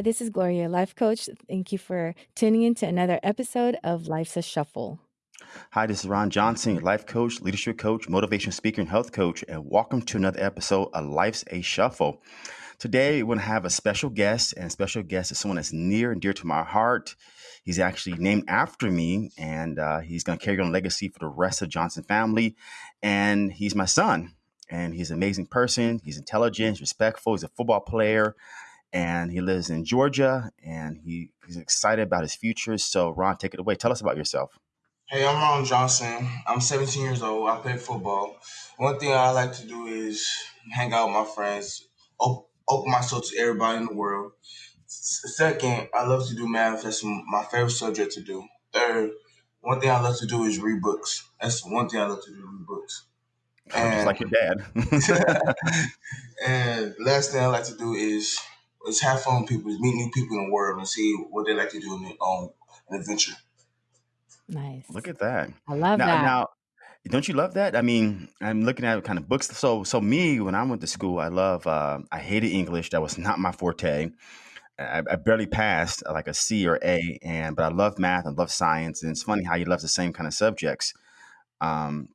Hi, this is Gloria, life coach. Thank you for tuning in to another episode of Life's a Shuffle. Hi, this is Ron Johnson, life coach, leadership coach, motivation speaker, and health coach, and welcome to another episode of Life's a Shuffle. Today, we're going to have a special guest, and special guest is someone that's near and dear to my heart. He's actually named after me, and uh, he's going to carry on legacy for the rest of Johnson family. And he's my son, and he's an amazing person. He's intelligent, respectful, he's a football player, and he lives in Georgia, and he, he's excited about his future. So, Ron, take it away. Tell us about yourself. Hey, I'm Ron Johnson. I'm 17 years old. I play football. One thing I like to do is hang out with my friends, op- open myself to everybody in the world. Second, I love to do math. That's my favorite subject to do. Third, one thing I love to do is read books. That's one thing I love to do, read books. And, Just like your dad. and last thing I like to do is is have fun with people, meet new people in the world, and see what they like to do in their own adventure. Nice. Look at that. I love now, that. Now, don't you love that? I mean, I'm looking at kind of books. So, so me, when I went to school, I love. Uh, I hated English. That was not my forte. I, I, barely passed uh, like a C or A, and but I love math. I love science, and it's funny how you love the same kind of subjects. Um,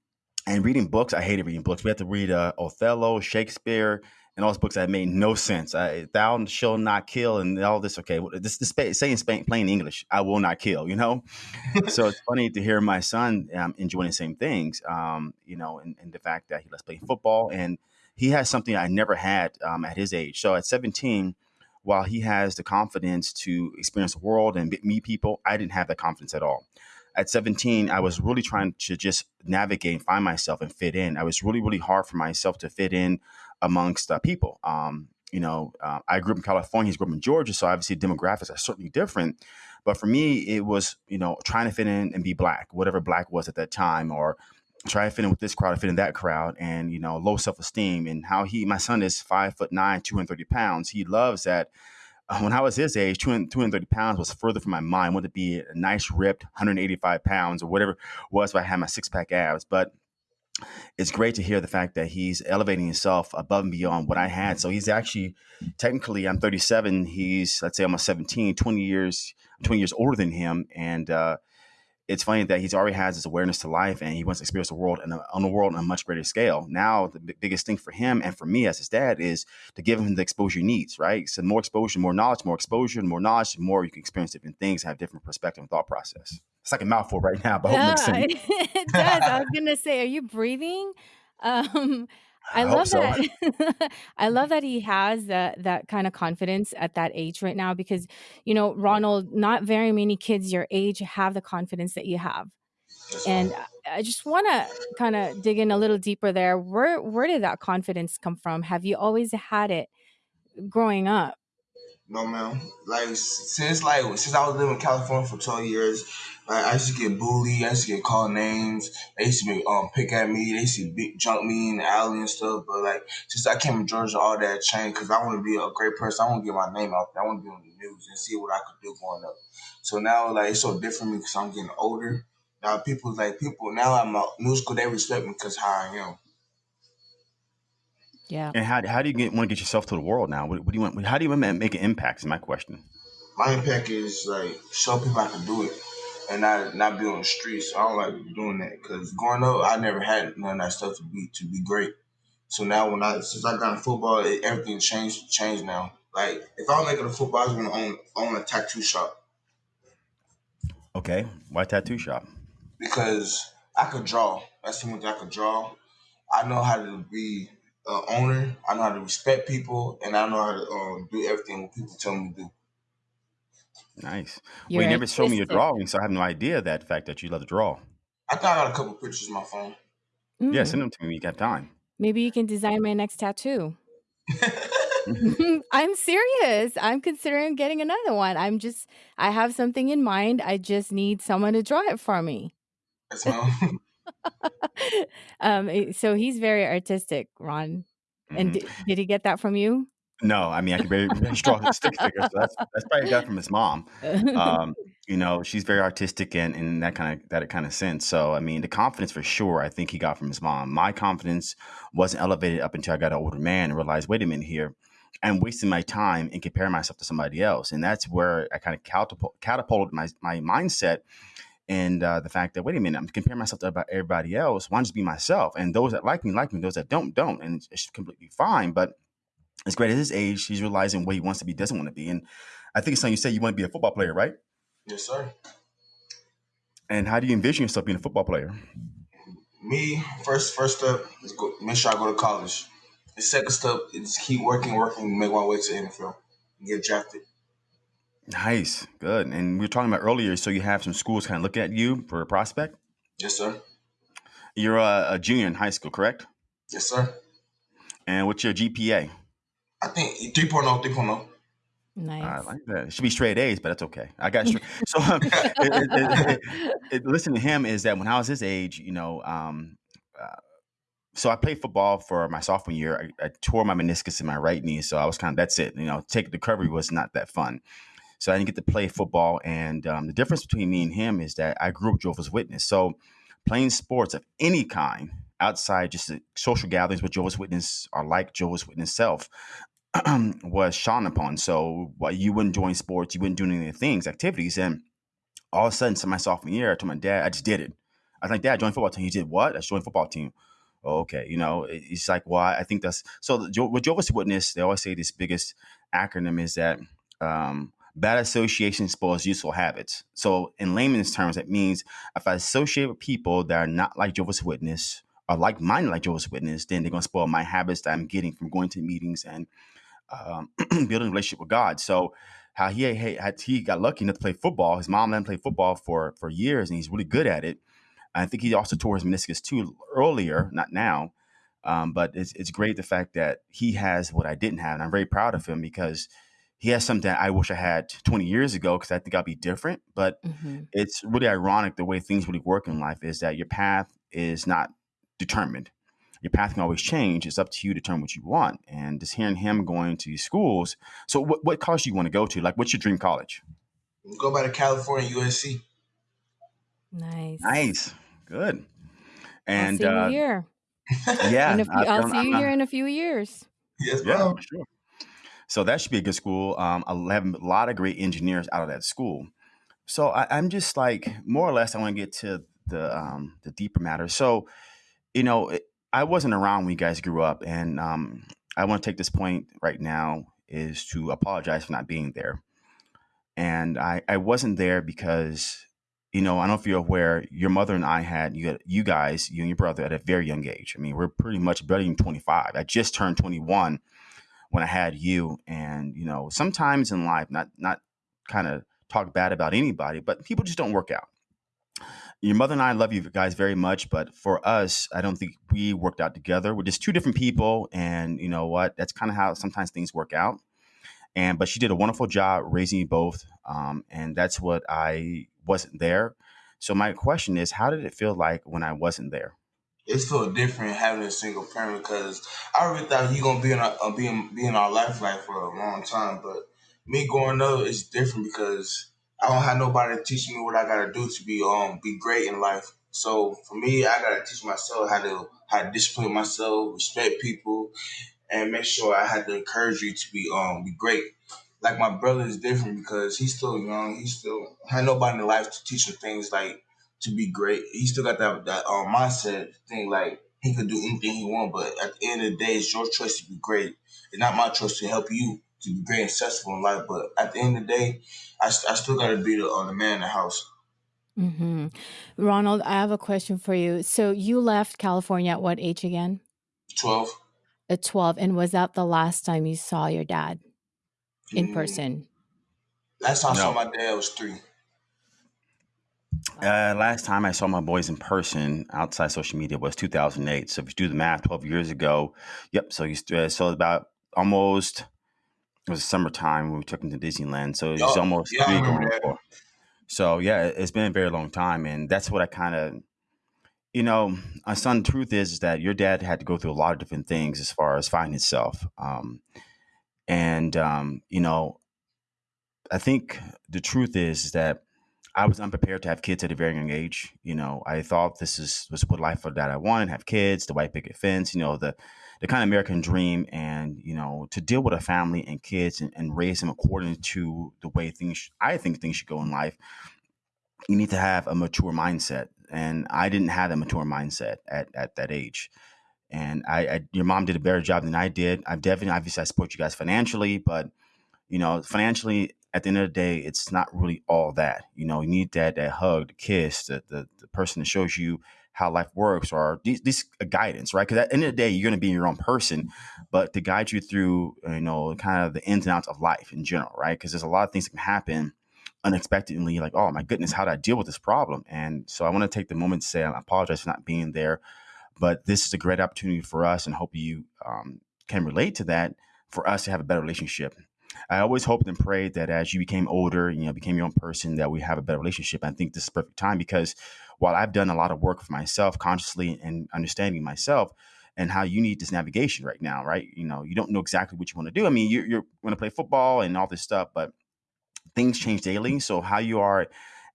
and reading books, I hated reading books. We had to read uh, Othello, Shakespeare, and all those books that made no sense. I, Thou shall not kill, and all this. Okay, this this saying Spain, plain English, I will not kill. You know, so it's funny to hear my son um, enjoying the same things. Um, you know, and, and, the fact that he loves playing football, and he has something I never had um, at his age. So at 17, while he has the confidence to experience the world and meet people, I didn't have that confidence at all at 17, I was really trying to just navigate, and find myself, and fit in. I was really, really hard for myself to fit in amongst uh, people. Um, you know, uh, I grew up in California, he grew up in Georgia, so obviously demographics are certainly different. But for me, it was, you know, trying to fit in and be black, whatever black was at that time, or try to fit in with this crowd, fit in that crowd, and you know, low self esteem. And how he, my son is five foot nine, 230 pounds. He loves that uh, when I was his age, 230 pounds was further from my mind. I wanted to be a nice, ripped 185 pounds or whatever it was if I had my six pack abs. But it's great to hear the fact that he's elevating himself above and beyond what I had. So he's actually, technically, I'm 37. He's, let's say, almost 17, 20 years, 20 years older than him. And, uh, it's funny that he's already has this awareness to life and he wants to experience the world and on the world on a much greater scale. Now, the b- biggest thing for him and for me as his dad is to give him the exposure he needs, right? So more exposure, more knowledge, more exposure, more knowledge, more you can experience different things, have different perspective and thought process. It's like a mouthful right now, but yeah, it makes sense. it does. I was gonna say, are you breathing? Um, I, I love so. that. I love that he has that that kind of confidence at that age right now because you know, Ronald, not very many kids your age have the confidence that you have. And I just want to kind of dig in a little deeper there. Where where did that confidence come from? Have you always had it growing up? No, man. Like since like since I was living in California for twelve years, like I used to get bullied. I used to get called names. They used to be, um pick at me. They used to be, jump me in the alley and stuff. But like since I came to Georgia, all that changed because I want to be a great person. I want to get my name out there. I want to be on the news and see what I could do growing up. So now like it's so different because I'm getting older. Now people like people now I'm a musical. They respect me because how I am. Yeah. And how, how do you get, want to get yourself to the world now? What, what do you want? How do you want to make an impact? Is my question. My impact is like show people I can do it, and not not be on the streets. I don't like doing that because growing up, I never had none of that stuff to be to be great. So now when I since I got in football, it, everything changed changed now. Like if I was making a football, I was to own own a tattoo shop. Okay, why tattoo shop? Because I could draw. That's the one I could draw. I know how to be uh, owner. I know how to respect people, and I know how to um, do everything what people tell me to do. Nice. You're well, you never showed me your drawing, so I have no idea that fact that you love to draw. I thought I got a couple pictures on my phone. Mm. Yeah, send them to me when you got time. Maybe you can design my next tattoo. I'm serious. I'm considering getting another one. I'm just, I have something in mind. I just need someone to draw it for me. um, eh, so he's very artistic, Ron. And did, did he get that from you? No, I mean I can very, very strong stick figure. So that's that's probably got from his mom. Um, you know, she's very artistic and in that kind of that kind of sense. So I mean, the confidence for sure, I think he got from his mom. My confidence wasn't elevated up until I got an older man and realized, wait a minute here, I'm wasting my time and comparing myself to somebody else. And that's where I kind of catapult, catapulted my, my mindset and uh, the fact that, wait a minute, I'm comparing myself to everybody else. Why not just be myself? And those that like me, like me. Those that don't, don't. And it's, it's completely fine. But as great at his age, he's realizing what he wants to be, doesn't want to be. And I think it's something you said you want to be a football player, right? Yes, sir. And how do you envision yourself being a football player? Me, first first step is go, make sure I go to college. The second step is keep working, working, make my way to NFL, get drafted. Nice, good. And we were talking about earlier, so you have some schools kind of looking at you for a prospect. Yes, sir. You're a, a junior in high school, correct? Yes, sir. And what's your GPA? I think 3.0, 3.0. Nice. I like that. It should be straight A's, but that's okay. I got straight. so um, it, it, it, listen to him is that when I was his age, you know, um, uh, so I played football for my sophomore year. I, I, tore my meniscus in my right knee, so I was kind of that's it. You know, take the recovery was not that fun. So I didn't get to play football, and um, the difference between me and him is that I grew up Jehovah's Witness. So playing sports of any kind outside just social gatherings with Jehovah's Witness are like Jehovah's Witness self. was shone upon. So while you wouldn't join sports, you wouldn't do any of the things, activities, and all of a sudden, so my sophomore year, I told my dad, I just did it. I was like, Dad, join football team. He did what? I joined football team. Oh, okay, you know, it's like, well, I think that's so. With Jehovah's Witness, they always say this biggest acronym is that um, bad association spoils useful habits. So, in layman's terms, that means if I associate with people that are not like Jehovah's Witness or like minded like Jehovah's Witness, then they're going to spoil my habits that I'm getting from going to meetings and um, building a relationship with God. So how he had he got lucky enough to play football. His mom let him play football for for years, and he's really good at it. I think he also tore his meniscus too earlier, not now. Um, but it's it's great the fact that he has what I didn't have, and I'm very proud of him because he has something I wish I had 20 years ago because I think I'd be different. But mm-hmm. it's really ironic the way things really work in life is that your path is not determined your path can always change. It's up to you to determine what you want. And just hearing him going to schools. So, what, what college do you want to go to? Like, what's your dream college? Go by the California USC. Nice. Nice. Good. And I'll see uh, you here. Yeah, few, I, will see you here in a few years. Yes, yeah, sure. So that should be a good school. Um, I have a lot of great engineers out of that school. So I, am just like more or less. I want to get to the um, the deeper matter. So, you know, I wasn't around when you guys grew up, and um, I want to take this point right now is to apologize for not being there. And I, I wasn't there because, you know, I don't know if you're aware, your mother and I had you, you guys, you and your brother, at a very young age. I mean, we're pretty much barely 25. I just turned 21 when I had you, and you know, sometimes in life, not not kind of talk bad about anybody, but people just don't work out your mother and I love you guys very much, but for us, I don't think we worked out together. We're just two different people, and you know what? That's kind of how sometimes things work out. And but she did a wonderful job raising you both, um, and that's what I wasn't there. So my question is, how did it feel like when I wasn't there? It felt different having a single parent because I really thought you gonna be in our, uh, be in, be in our life like for a long time, but me growing up is different because I don't have nobody to teach me what I gotta do to be um be great in life. So for me, I gotta teach myself how to how to discipline myself, respect people, and make sure I had to encourage you to be um be great. Like my brother is different because he's still young. He still had nobody in life to teach him things like to be great. He still got that that um, mindset thing like he could do anything he want. But at the end of the day, it's your choice to be great. It's not my choice to help you to be great and successful in life. But at the end of the day, I, I still got to be the, uh, the man in the house. hmm Ronald, I have a question for you. So you left California at what age again? 12. At 12. And was that the last time you saw your dad in Mm, person? last time I saw my dad was three. Uh, last time I saw my boys in person outside social media was 2008. So if you do the math, 12 years ago, yep. So you st- uh, so about almost it was summertime when we took him to Disneyland. So it's Y'all, almost yeah, three going four. So yeah, it- it's been a very long time, and that's what I kind of, you know, my son. The truth is, is that your dad had to go through a lot of different things as far as finding himself, um, and um, you know, I think the truth is, is that I was unprepared to have kids at a very young age. You know, I thought this is was what life for that I wanted: have kids, the white picket fence. You know, the the kind of American dream, and you know, to deal with a family and kids and, and raise them according to the way things I think things should go in life. You need to have a mature mindset, and I didn't have a mature mindset at at that age. And I, I your mom did a better job than I did. I've definitely obviously I support you guys financially, but you know, financially, at the end of the day, it's not really all that. You know, you need that that hug, the kiss, the the, the person that shows you how life works, or this, this guidance, right? Because at the end of the day, you're going to be your own person, but to guide you through, you know, kind of the ins and outs of life in general, right? Because there's a lot of things that can happen unexpectedly, like, oh my goodness, how did I deal with this problem? And so I want to take the moment to say I apologize for not being there, but this is a great opportunity for us, and hope you um, can relate to that for us to have a better relationship I always hoped and prayed that as you became older, you know, became your own person, that we have a better relationship. I think this is perfect time because while I've done a lot of work for myself consciously and understanding myself and how you need this navigation right now, right? You know, you don't know exactly what you want to do. I mean, you're, you're going to play football and all this stuff, but things change daily. So how you are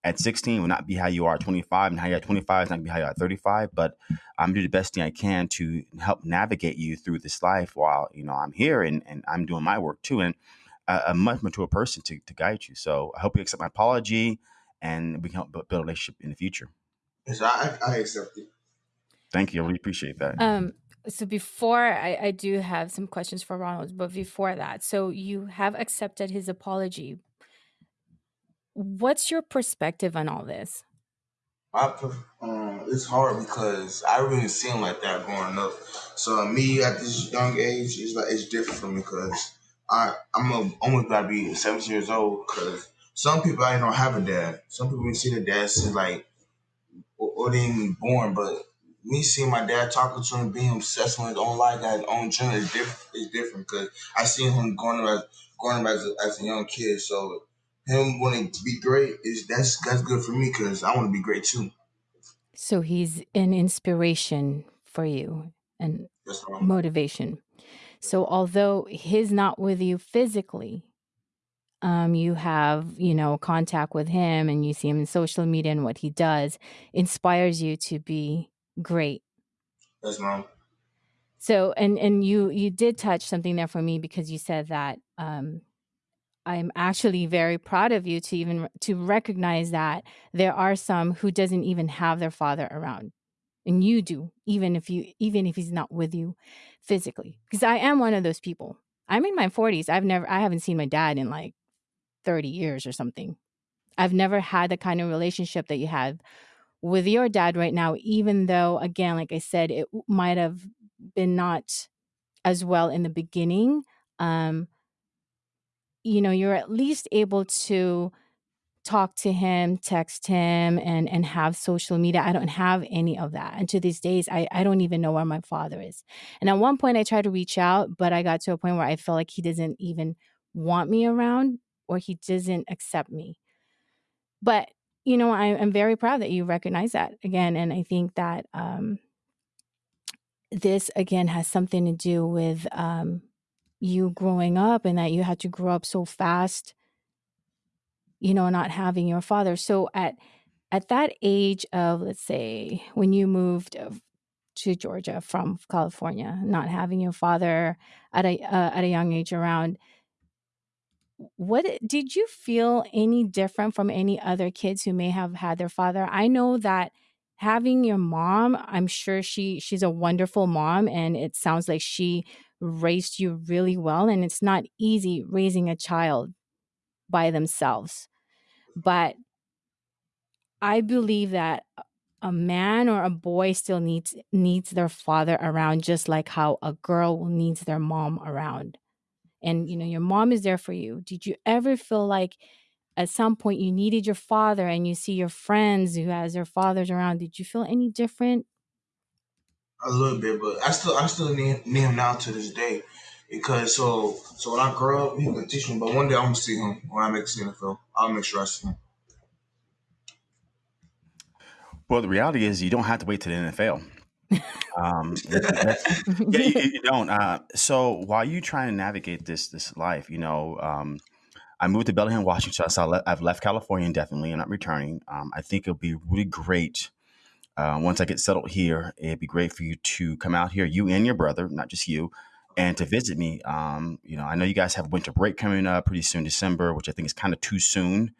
at 16 will not be how you are at 25 and how you are at 25 is not going to be how you are at 35 but i'm doing the best thing i can to help navigate you through this life while you know i'm here and, and i'm doing my work too and a, a much mature person to, to guide you. So I hope you accept my apology and we can help build a relationship in the future. Yes, I, I accept it. Thank you. I really appreciate that. Um, so before I, I do have some questions for Ronald, but before that, so you have accepted his apology. What's your perspective on all this? I um, it's hard because I really seen like that growing up. So me at this young age, it's like it's different for me because I I'm a, almost about to be 17 years old because some people I don't have a dad. Some people we see their dad since like or, or they even born, but me seeing my dad talking to him, being obsessed with his own life, his own journey is different. Is different because I seen him growing up as growing up as a, as a young kid. So him wanting to be great is that's that's good for me because I want to be great too. So he's an inspiration for you and motivation. So although he's not with you physically, um, you have, you know, contact with him and you see him in social media and what he does inspires you to be great. Yes, mom. So and and you you did touch something there for me because you said that um I'm actually very proud of you to even to recognize that there are some who doesn't even have their father around and you do even if you even if he's not with you physically because i am one of those people. I'm in my 40s i've never i haven't seen my dad in like 30 years or something. I've never had the kind of relationship that you have with your dad right now even though again like i said it might have been not as well in the beginning um you know you're at least able to talk to him, text him, and and have social media. I don't have any of that. And to these days, I, I don't even know where my father is. And at one point I tried to reach out, but I got to a point where I felt like he doesn't even want me around or he doesn't accept me. But you know, I, am very proud that you recognize that again. And I think that um, this again has something to do with um, you growing up and that you had to grow up so fast you know, not having your father. So at at that age of let's say when you moved to Georgia from California, not having your father at a uh, at a young age around what did you feel any different from any other kids who may have had their father? I know that having your mom, I'm sure she she's a wonderful mom and it sounds like she raised you really well and it's not easy raising a child by themselves. But I believe that a man or a boy still needs needs their father around just like how a girl needs their mom around. And you know, your mom is there for you. Did you ever feel like at some point you needed your father and you see your friends who has their fathers around? Did you feel any different? A little bit, but I still I still need, need him now to this day. Because so so when I grow up, he can teach me. But one day I'm gonna see him when I make the NFL. I'll make sure I see him. Well, the reality is you don't have to wait to the NFL. Um, yeah, you, you don't. Uh, so while you trying to navigate this this life, you know, um, I moved to Bellingham, Washington, so I've left California indefinitely. And I'm not returning. Um, I think it'll be really great uh, once I get settled here. It'd be great for you to come out here, you and your brother, not just you, and to visit me. Um, you know, I know you guys have winter break coming up pretty soon, December, which I think is kind of too soon.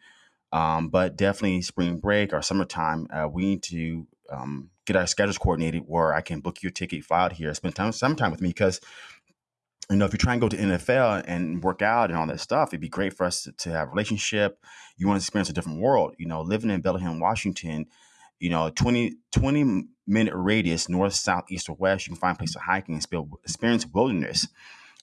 Um, but definitely spring break or summertime, uh, we need to um, get our schedules coordinated where I can book your ticket, fly out here, spend time some time with me because you know, if you try and go to NFL and work out and all that stuff, it'd be great for us to, to have a relationship. You want to experience a different world. You know, living in Bellingham, Washington, you know, 20, 20 minute radius, north, south, east, or west, you can find a place to hiking and experience wilderness.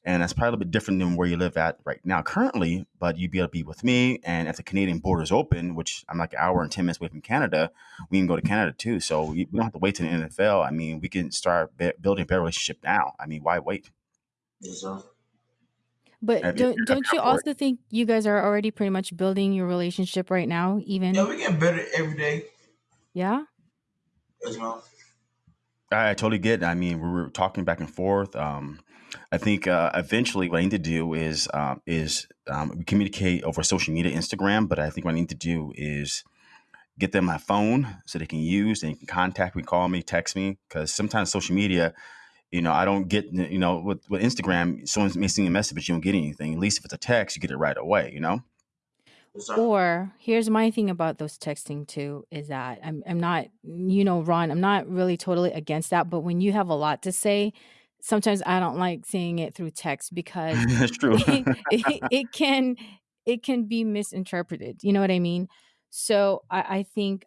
And that's probably a bit different than where you live at right now currently, but you'd be able to be with me. And if the Canadian border is open, which I'm like an hour and 10 minutes away from Canada, we can go to Canada too. So we don't have to wait to the NFL. I mean, we can start building a better relationship now. I mean, why wait? Yes, sir. But don't don't you also think you guys are already pretty much building your relationship right now? Even yeah, we get better every day. Yeah. Yes, ma'am. I, I totally get. It. I mean, we were talking back and forth. Um, I think uh, eventually what I need to do is um, is um, communicate over social media, Instagram. But I think what I need to do is get them my phone so they can use and can contact me, call me, text me. Because sometimes social media, you know, I don't get, you know, with, with Instagram, someone may send a message, but you don't get anything. At least if it's a text, you get it right away, you know? Or here's my thing about those texting too is that I'm I'm not you know Ron I'm not really totally against that but when you have a lot to say sometimes I don't like seeing it through text because That's true. it, it, it can it can be misinterpreted you know what I mean so I, I think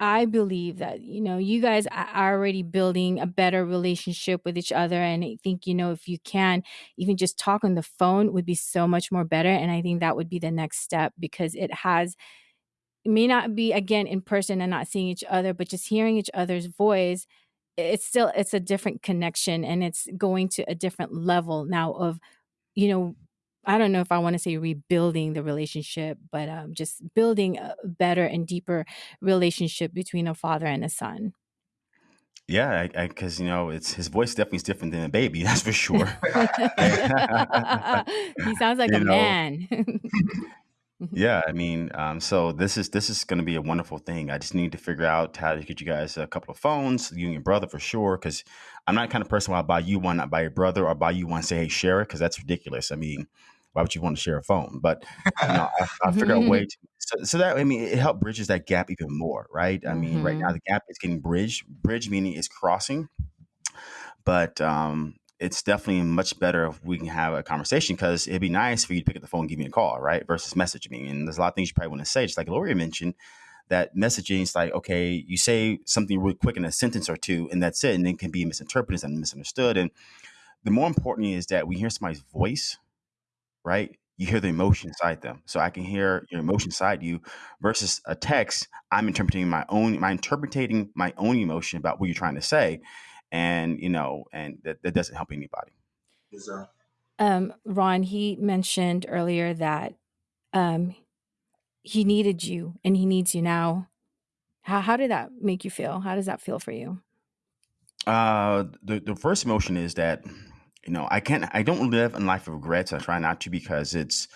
I believe that, you know, you guys are already building a better relationship with each other. And I think, you know, if you can, even just talk on the phone would be so much more better. And I think that would be the next step because it has, it may not be again in person and not seeing each other, but just hearing each other's voice, it's still, it's a different connection and it's going to a different level now of, you know, I don't know if I want to say rebuilding the relationship, but um, just building a better and deeper relationship between a father and a son. Yeah, because you know, it's his voice definitely is different than a baby. That's for sure. he sounds like you a know, man. yeah. I mean, um, so this is this is going to be a wonderful thing. I just need to figure out how to get you guys a couple of phones, you and your brother for sure. Because I'm not the kind of person where I'll buy you one, not buy your brother, or buy you one, say, hey, share it, because that's ridiculous. I mean, why would you want to share a phone? But you know, I, I figure out a way to so, so that I mean it helped bridges that gap even more, right? I mean, right now hmm the gap is getting bridged. Bridge meaning it's crossing, but um, it's definitely much better if we can have a conversation because it'd be nice for you to pick up the phone and give me a call, right? Versus message me. And there's a lot of things you probably want to say, just like Gloria mentioned. That messaging is like, okay, you say something really quick in a sentence or two, and that's it, and it can be misinterpreted and misunderstood. And the more important is that we hear somebody's voice right? You hear the emotion inside them. So I can hear your emotion inside you versus a text. I'm interpreting my own, my interpreting my own emotion about what you're trying to say. And, you know, and that, that doesn't help anybody. Yes, sir. Um, Ron, he mentioned earlier that um, he needed you and he needs you now. How, how did that make you feel? How does that feel for you? Uh, the, the first emotion is that you know, I can't, I don't live a life of regrets. I try not to because it's,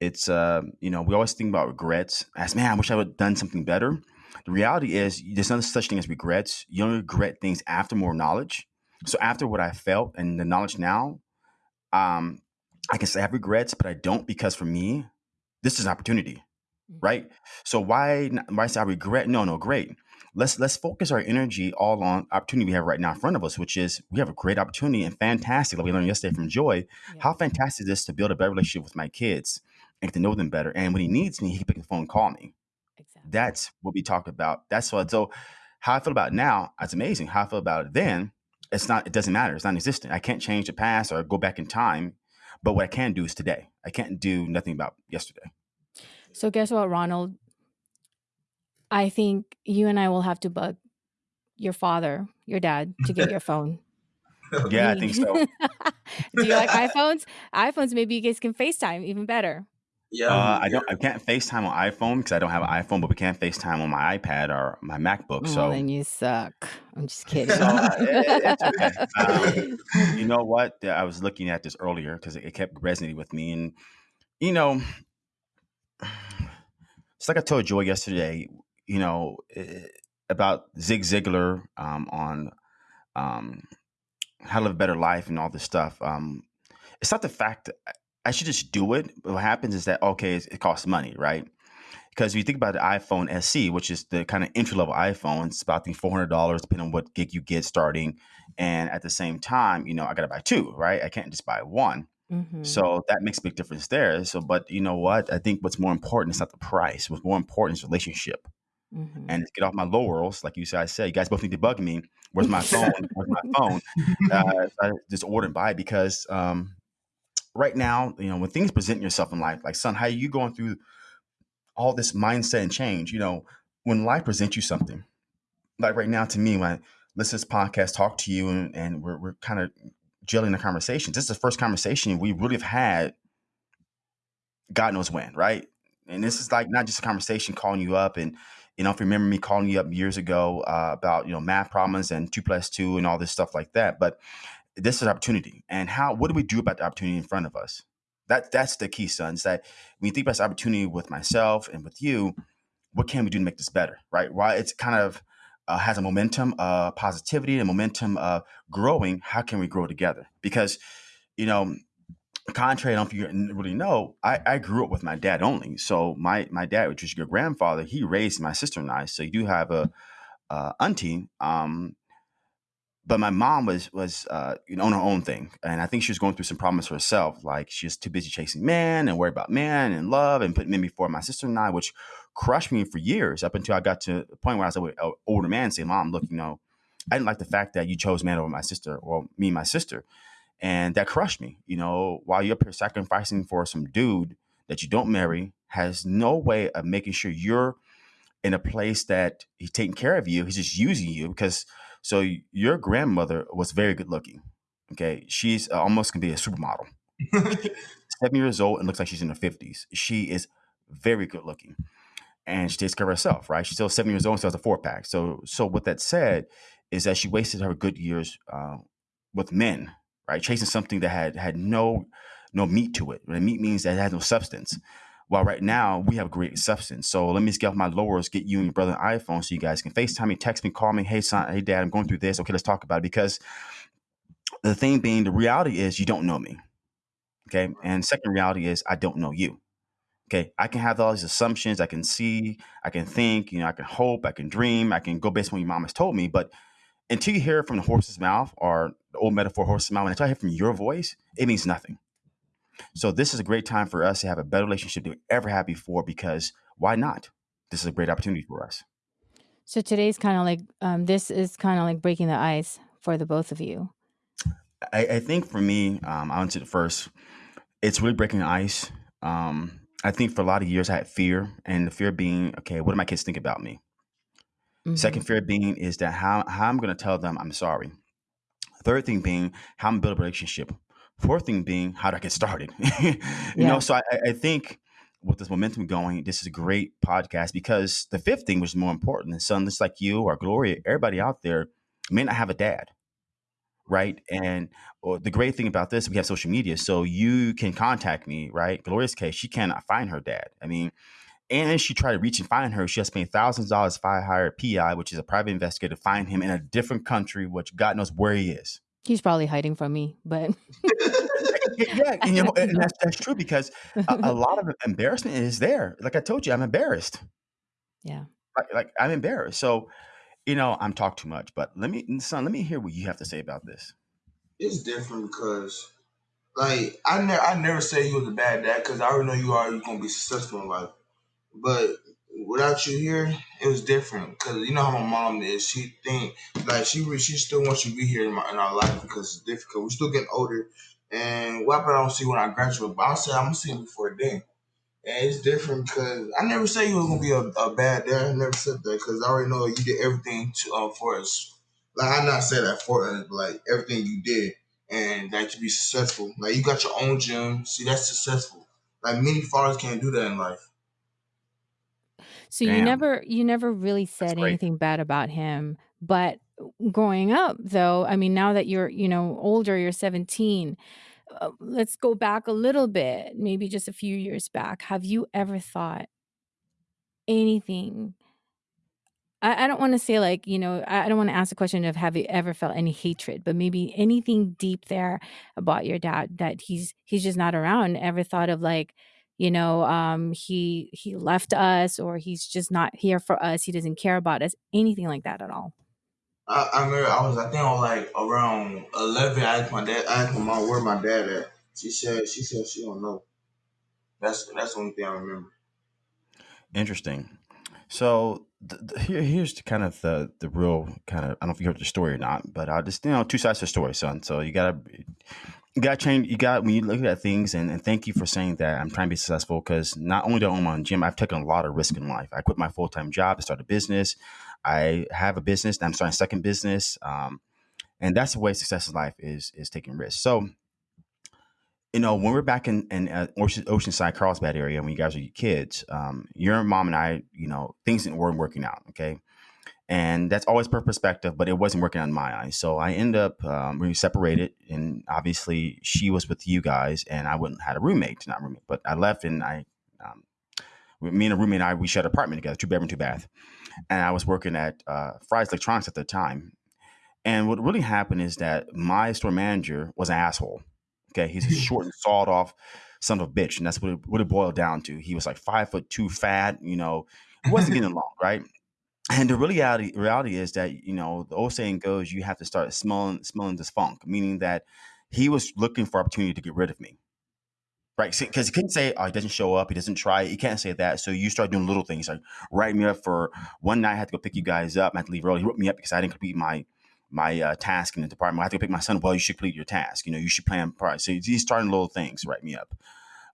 it's, uh, you know, we always think about regrets as, man, I wish I would have done something better. The reality is there's no such thing as regrets. You only regret things after more knowledge. So after what I felt and the knowledge now, um, I can say I have regrets, but I don't because for me, this is an opportunity, Mhm. right? So why, not- why say I regret? No, no, great let's let's focus our energy all on opportunity we have right now in front of us, which is we have a great opportunity and fantastic, like we learned yesterday from Joy. Yeah. How fantastic it is to build a better relationship with my kids and get to know them better. And when he needs me, he can pick the phone and call me. Exactly. That's what we talk about. That's what so how I feel about it now, it's amazing. How I feel about it then, it's not, it doesn't matter. It's non existent. I can't change the past or go back in time. But what I can do is today. I can't do nothing about yesterday. So guess what, Ronald? I think you and I will have to bug your father, your dad, to get your phone. Yeah, I think so. Do you like iPhones? iPhones, maybe you guys can FaceTime even better. Yeah. Uh, I don't. I can't FaceTime on iPhone because I don't have an iPhone, but we can FaceTime on my iPad or my MacBook. Well, So, then you suck. I'm just kidding. so uh, it, it's okay. Um, you know what? I was looking at this earlier because it, it kept resonating with me, and you know, it's like I told Joy yesterday. You know eh, about Zig Ziglar um, on um, how to live a better life and all this stuff. Um, it's not the fact I should just do it. But What happens is that okay, it costs money, right? Because if you think about the iPhone SE, which is the kind of entry level iPhone, it's about the four hundred dollars, depending on what gig you get starting. And at the same time, you know, I got to buy two, right? I can't just buy one. Mhm. So that makes a big difference there. So, but you know what? I think what's more important is not the price. What's more important is relationship. Mhm. And get off my laurels, like you said, I said, you guys both need to bug me. Where's my phone? Where's my phone? Uh, I just order and buy because um, right now, you know, when things present yourself in life, like son, how are you going through all this mindset and change? You know, when life presents you something, like right now, to me, when I listen to this podcast, talk to you, and, and we're, we're kind of gelling the conversations. This is the first conversation we really have had. God knows when, right? And this is like not just a conversation calling you up and you know if you remember me calling you up years ago uh, about you know math problems and two plus two and all this stuff like that. But this is opportunity, and how what do we do about the opportunity in front of us? That that's the key, son. Is that when you think about this opportunity with myself and with you, what can we do to make this better, right? Why it's kind of uh, has a momentum of positivity and momentum of growing. How can we grow together? Because you know contrary, I don't know if you really know, I, I grew up with my dad only. So my my dad, which was your grandfather, he raised my sister and I. So you do have a, a auntie, um, but my mom was was uh, you know on her own thing, and I think she was going through some problems herself. Like she was too busy chasing men and worried about men and love, and putting men before my sister and I, which crushed me for years up until I got to the point where I was an older man saying, "Mom, look, you know." I didn't like the fact that you chose man over my sister or me and my sister and that crushed me. You know, while you're up here sacrificing for some dude that you don't marry, has no way of making sure you're in a place that he's taking care of you. He's just using you because so your grandmother was very good looking. Okay, she's uh, almost gonna be a supermodel. Seven years old and looks like she's in her fifties. She is very good looking, and she takes care of herself. Right, she's still seven years old and still has a four pack. So, so with that said, is that she wasted her good years uh, with men right? Chasing something that had had no no meat to it. And meat means that it has no substance. While right now we have great substance. So let me just get off my lowers, get you and your brother an iPhone so you guys can FaceTime me, text me, call me, hey son, hey dad, I'm going through this. Okay, let's talk about it. Because the thing being, the reality is you don't know me. Okay. And second reality is I don't know you. Okay. I can have all these assumptions. I can see, I can think, you know, I can hope, I can dream, I can go based on what your mom has told me. But until you hear it from the horse's mouth or the old metaphor horse's mouth, until I hear from your voice, it means nothing. So this is a great time for us to have a better relationship than we ever had before because why not? This is a great opportunity for us. So today's kind of like um, this is kind of like breaking the ice for the both of you. I, I think for me, um, I it first. It's really breaking the ice. Um, I think for a lot of years I had fear, and the fear being, okay, what do my kids think about me? Mhm. Second fear being is that how, how I'm going to tell them I'm sorry. Third thing being how I'm build a relationship. Fourth thing being how do I get started? you Yeah. know, so I, I think with this momentum going, this is a great podcast because the fifth thing, which is more important, is son just like you or Gloria, everybody out there may not have a dad, right? And the great thing about this, we have social media, so you can contact me, right? Gloria's case, she cannot find her dad. I mean, and then she tried to reach and find her. She has spent thousands of dollars to hire a PI, which is a private investigator, to find him in a different country, which God knows where he is. He's probably hiding from me, but yeah, and, you know, and that's, that's true because a, a lot of embarrassment is there. Like I told you, I'm embarrassed. yeah. Like, like I'm embarrassed. So, you know, I'm talk too much. But let me, son, let me hear what you have to say about this. it's different because like I never I never say you was a bad dad because I already know you are You're gonna be successful in life. But without you here, it was different because you know how my mom is. She think like she she still wants you to be here in, my, in our life because it's difficult. We're still getting older, and what I don't see when I graduate, but I'll say I'm gonna see before then. And it's different because I never say you was gonna be a, a bad dad. I never said that because I already know you did everything to um, for us. Like I not say that for us, but like everything you did and like to be successful. Like you got your own gym. See, that's successful. Like many fathers can't do that in life. So you Damn, never you never really said anything bad about him, but growing up though, I mean now that you're, you know, older, you're 17, uh, let's go back a little bit, maybe just a few years back. Have you ever thought anything I, I don't want to say like you know I, I don't want to ask the question of have you ever felt any hatred, but maybe anything deep there about your dad that he's he's just not around. Ever thought of like you know um he he left us or he's just not here for us. He doesn't care about us. Anything like that at all? I, I remember I was I think on like around eleven. I asked my dad. I asked my mom where my dad at. She said she said she don't know. That's that's the only thing I remember. Interesting. So the, the, here, here's the kind of the the real kind of I don't know if you heard the story or not, but I just you know two sides to the story, son. So you gotta you gotta change. You got when you look at things, and, and thank you for saying that. I'm trying to be successful because not only do I own my own gym, I've taken a lot of risk in life. I quit my full time job to start a business. I have a business. I'm starting a second business, um, and that's the way success in life is is taking risks. So you know, when we're back in, in uh, Ocean, Oceanside, Carlsbad area, when you guys are your kids, um, your mom and I, you know, things weren't working out. Okay. And that's always per perspective, but it wasn't working on my eyes. So I end up, um, we separated and obviously she was with you guys and I wouldn't had a roommate, not roommate, but I left and I, um, me and a roommate and I, we shared an apartment together, two bedroom, two bath. And I was working at uh, Fry's Electronics at the time. And what really happened is that my store manager was an asshole Okay, he's a short and sawed off son of a bitch, and that's what it, what it boiled down to. He was like five foot two, fat. You know, wasn't getting along, right? And the reality reality is that you know the old saying goes, you have to start smelling smelling this funk, meaning that he was looking for opportunity to get rid of me. Right, because he couldn't say, "Oh, he doesn't show up. He doesn't try." He can't say that. So you start doing little things like write me up for one night. I had to go pick you guys up. I had to leave early. He wrote me up because I didn't complete my my uh, task in the department. I have to pick my son. Well, you should complete your task. You know, you should plan. Prior. So he's starting little things. Write me up.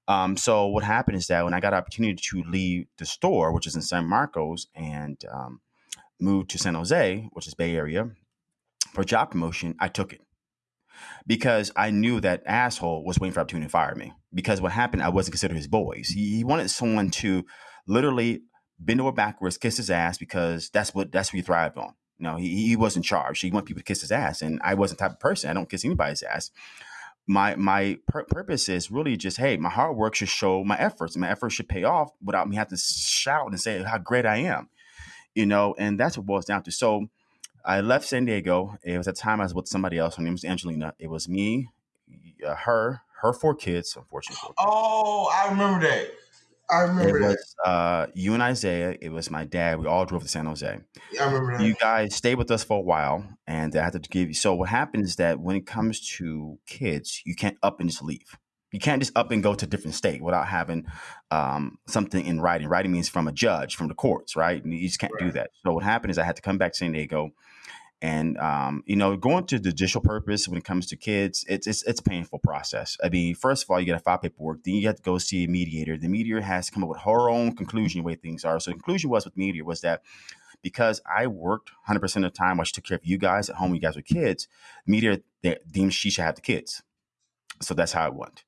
Um, so what happened is that when I got opportunity to leave the store, which is in San Marcos, and um, move to San Jose, which is Bay Area, for job promotion, I took it because I knew that asshole was waiting for opportunity to fire me. Because what happened, I wasn't considered his boys. He, he wanted someone to literally bend over backwards, kiss his ass because that's what that's what he thrived on. You know, he, he wasn't charged. He wanted people to kiss his ass, and I wasn't the type of person. I don't kiss anybody's ass. My my pur- purpose is really just, hey, my hard work should show my efforts, my efforts should pay off without me having to shout and say how great I am. You know, and that's what boils down to. So I left San Diego. It was a time I was with somebody else. Her name was Angelina. It was me, uh, her, her four kids, unfortunately. Oh, I remember that. I remember It that. was uh, you and Isaiah. It was my dad. We all drove to San Jose. Yeah, I remember that. You guys stayed with us for a while, and I had to give you. So what happens is that when it comes to kids, you can't up and just leave. You can't just up and go to a different state without having um, something in writing. Writing means from a judge, from the courts, right? And you just can't do that. So what happened is I had to come back to San Diego, and um, you know, going to judicial purpose when it comes to kids, it's, it's it's a painful process. I mean, first of all, you got to file paperwork. Then you have to go see a mediator. The mediator has to come up with her own conclusion the way things are. So the conclusion was with mediator was that because I worked 100 percent of the time, while she took care of you guys at home, you guys were kids. Mediator deemed she should have the kids. So that's how it went.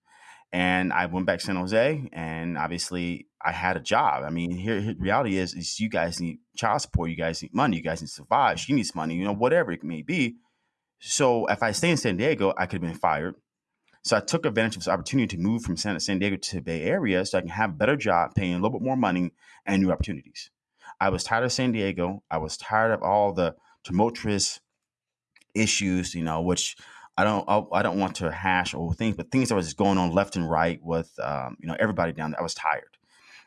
And I went back to San Jose, and obviously I had a job. I mean, here, here reality is, is you guys need child support, you guys need money, you guys need to survive. She needs money, you know, whatever it may be. So if I stay in San Diego, I could have been fired. So I took advantage of this opportunity to move from San, San Diego to Bay Area so I can have a better job, paying a little bit more money and new opportunities. I was tired of San Diego. I was tired of all the tumultuous issues, you know, which I don't I, I don't want to hash over things, but things that was just going on left and right with um, you know everybody down there. I was tired.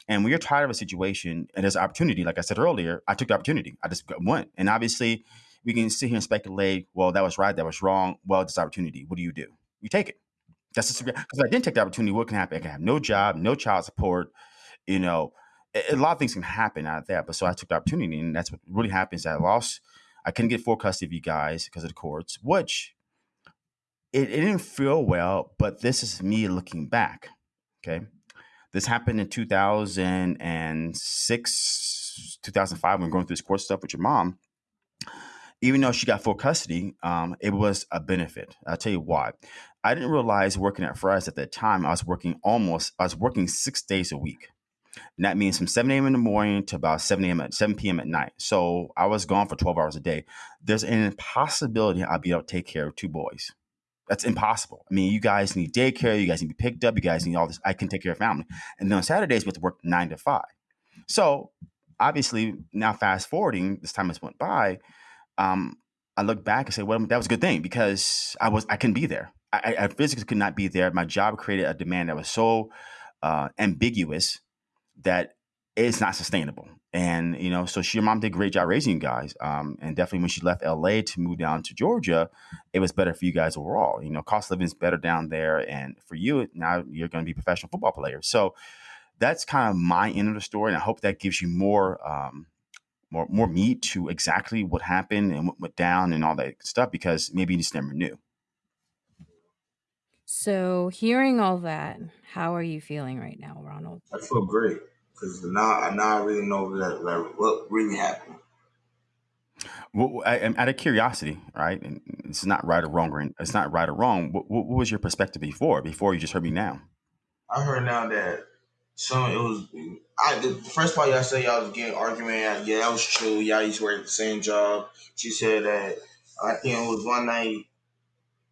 And when you're tired of a situation and there's an opportunity, like I said earlier, I took the opportunity. I just went. And obviously, we can sit here and speculate, well, that was right, that was wrong. Well, this opportunity. What do you do? You take it. That's just because I didn't take the opportunity, what can happen? I can have no job, no child support. You know, a, a lot of things can happen out of that. But so I took the opportunity, and that's what really happens. I lost. I couldn't get full custody of you guys because of the courts, which it, it didn't feel well. But this is me looking back. Okay, this happened in 2006, 2005 when going through this court stuff with your mom. Even though she got full custody, um, it was a benefit. I'll tell you why. I didn't realize working at Fry's at that time, I was working almost, I was working six days a week. And that means from 7 a.m. in the morning to about 7 a.m. at 7 p.m. at night. So I was gone for 12 hours a day. There's an impossibility I'd be able to take care of two boys. That's impossible. I mean, you guys need daycare, you guys need to be picked up, you guys need all this. I can take care of family. And then on Saturdays, we have to work nine to five. So obviously, now fast forwarding, this time has went by. Um, I look back and say, well, that was a good thing because I was I couldn't be there. I, I physically could not be there. My job created a demand that was so uh, ambiguous that it's not sustainable. And you know, so she, your mom did a great job raising you guys. Um, and definitely when she left LA to move down to Georgia, it was better for you guys overall. You know, cost of living is better down there, and for you now, you're going to be a professional football player. So that's kind of my end of the story, and I hope that gives you more. Um, more, more meat to exactly what happened and what went down and all that stuff because maybe you just never knew. So, hearing all that, how are you feeling right now, Ronald? I feel great because now, now I really know that, like, what really happened. Well, I, am out of curiosity, right? And it's not right or wrong, or it's not right or wrong. What, what, was your perspective before? Before you just heard me now? I heard now that some it was. I the first part y'all said y'all was getting argument. Yeah, that was true. Y'all used to work at the same job. She said that I think it was one night.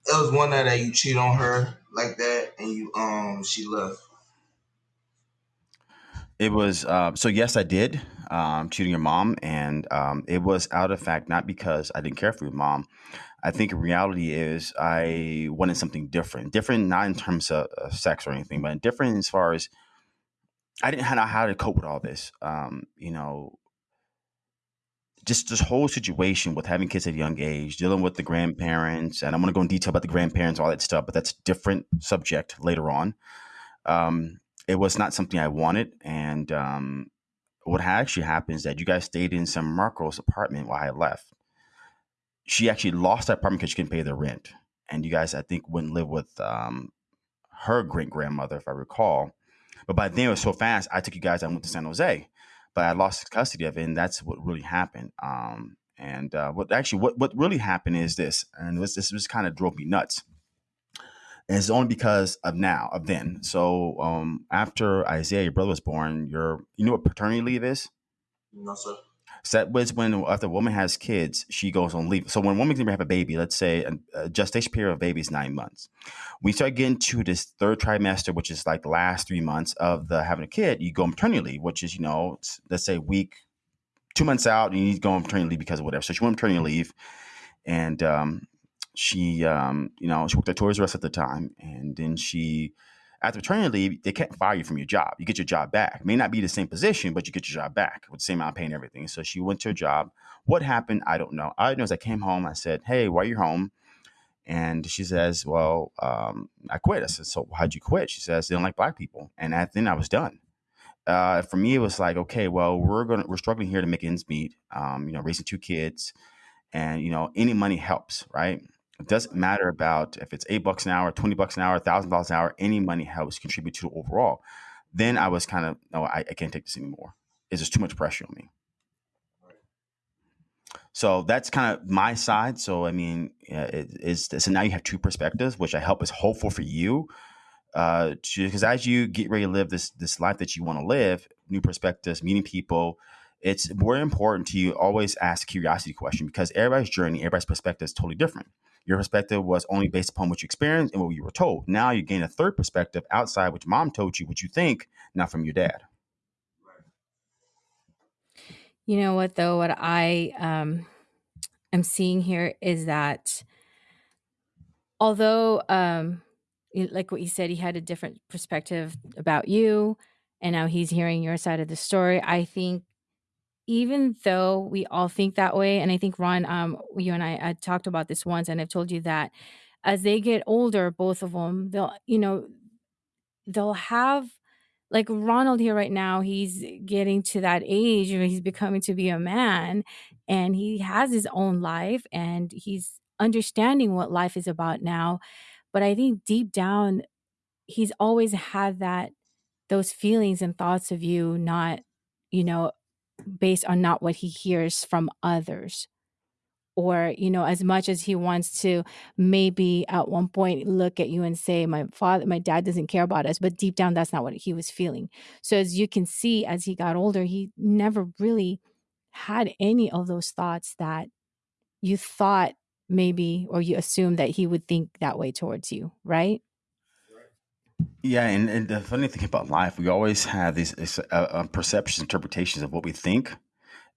It was one night that you cheat on her like that, and you um she left. It was uh, so yes, I did um, cheating your mom, and um, it was out of fact not because I didn't care for your mom. I think reality is I wanted something different, different not in terms of, of sex or anything, but different as far as I didn't know how to cope with all this. Um, you know, just this whole situation with having kids at a young age, dealing with the grandparents, and I'm going to go in detail about the grandparents, all that stuff, but that's different subject later on. Um, it was not something I wanted, and um, what actually happened is that you guys stayed in some Marco's apartment while I left. She actually lost that apartment because she couldn't pay the rent, and you guys, I think, and live with um, her great grandmother, if I recall. But by then it was so fast. I took you guys. I went to San Jose, but I lost custody of it, and that's what really happened. Um, and uh, what actually what what really happened is this, and this this just kind of drove me nuts. And it's only because of now, of then. So um, after Isaiah, your brother was born, your you know what paternity leave is? No, sir. So that was when after a woman has kids, she goes on leave. So when a woman can have a baby, let's say a, gestation period of baby is nine months. We start getting to this third trimester, which is like the last three months of the having a kid. You go on maternity leave, which is you know let's say week two months out, and you need to go on maternity leave because of whatever. So she went on maternity leave, and um, she um, you know she worked at Toys R Us at the time, and then she after maternity leave, they can't fire you from your job. You get your job back. It may not be the same position, but you get your job back with the same amount of pay and everything. So she went to her job. What happened? I don't know. All I know is I came home. I said, "Hey, why are you home?" And she says, "Well, um, I quit." I said, "So how'd you quit?" She says, "They don't like black people." And at, then I was done. Uh, for me, it was like, okay, well, we're gonna we're struggling here to make ends meet. Um, you know, raising two kids, and you know, any money helps, right? It doesn't matter about if it's eight bucks an hour, twenty bucks an hour, thousand dollars an hour. Any money helps contribute to the overall. Then I was kind of no, I, I can't take this anymore. It's just too much pressure on me. So that's kind of my side. So I mean, it is so now you have two perspectives, which I hope is hopeful for you. Because uh, as you get ready to live this this life that you want to live, new perspectives, meeting people, it's more important to you always ask curiosity question because everybody's journey, everybody's perspective is totally different. Your perspective was only based upon what you experienced and what you were told. Now you gain a third perspective outside which mom told you, what you think, not from your dad. You know what though? What I um am seeing here is that although um like what you said, he had a different perspective about you, and now he's hearing your side of the story. I think even though we all think that way, and I think Ron, um, you and I had talked about this once, and I've told you that as they get older, both of them, they'll, you know, they'll have like Ronald here right now, he's getting to that age where he's becoming to be a man and he has his own life and he's understanding what life is about now. But I think deep down, he's always had that those feelings and thoughts of you not, you know, based on not what he hears from others or you know as much as he wants to maybe at one point look at you and say my father my dad doesn't care about us but deep down that's not what he was feeling so as you can see as he got older he never really had any of those thoughts that you thought maybe or you assumed that he would think that way towards you, right? Yeah, and, and the funny thing about life, we always have these uh, uh, perceptions, interpretations of what we think,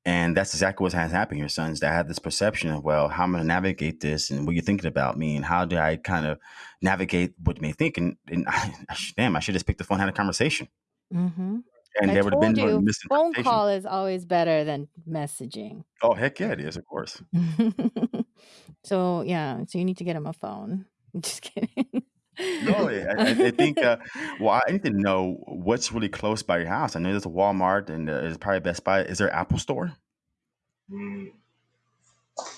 and that's exactly what has happened here, sons. That have this perception of, well, how am I going to navigate this, and what are you're thinking about me, and how do I kind of navigate what you may think, and, and I, damn, I should just pick the phone, and had a conversation, Mm-hmm. and I there would have been no you, phone call is always better than messaging. Oh heck yeah, it is, of course. so yeah, so you need to get him a phone. Just kidding. No, I, I I think. Uh, well, I need to know what's really close by your house. I know there's a Walmart and uh, there's probably Best Buy. Is there an Apple Store? Mm,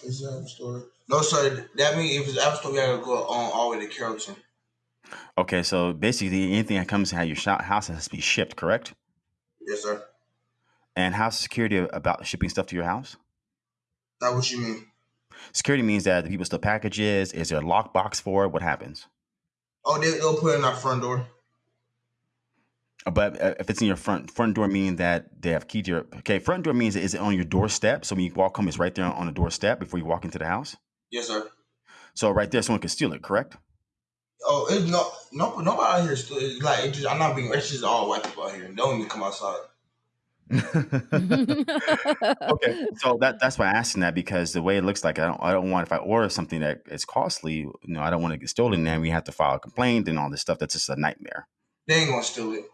is that App Store? No, sir. That means if it's App Store, we gotta go on all the way to Carrollton. Okay, so basically anything that comes to your shop, house has to be shipped, correct? Yes, sir. And how's security about shipping stuff to your house? That what you mean? Security means that the people steal packages. Is there a lockbox for it? What happens? Oh, they, they'll put it in our front door. But uh, if it's in your front front door, meaning that they have key to your okay front door means is it on your doorstep? So when you walk home, it's right there on the doorstep before you walk into the house. Yes, sir. So right there, someone can steal it, correct? Oh, it's no, no, nobody out here. Still, it's like it just, I'm not being. It's just all white people out here. Don't even come outside. Okay, so that that's why I'm asking that because the way it looks like I don't I don't want if I order something that is costly, you know, I don't want to get stolen. Then we have to file a complaint and all this stuff. That's just a nightmare. They ain't gonna steal it.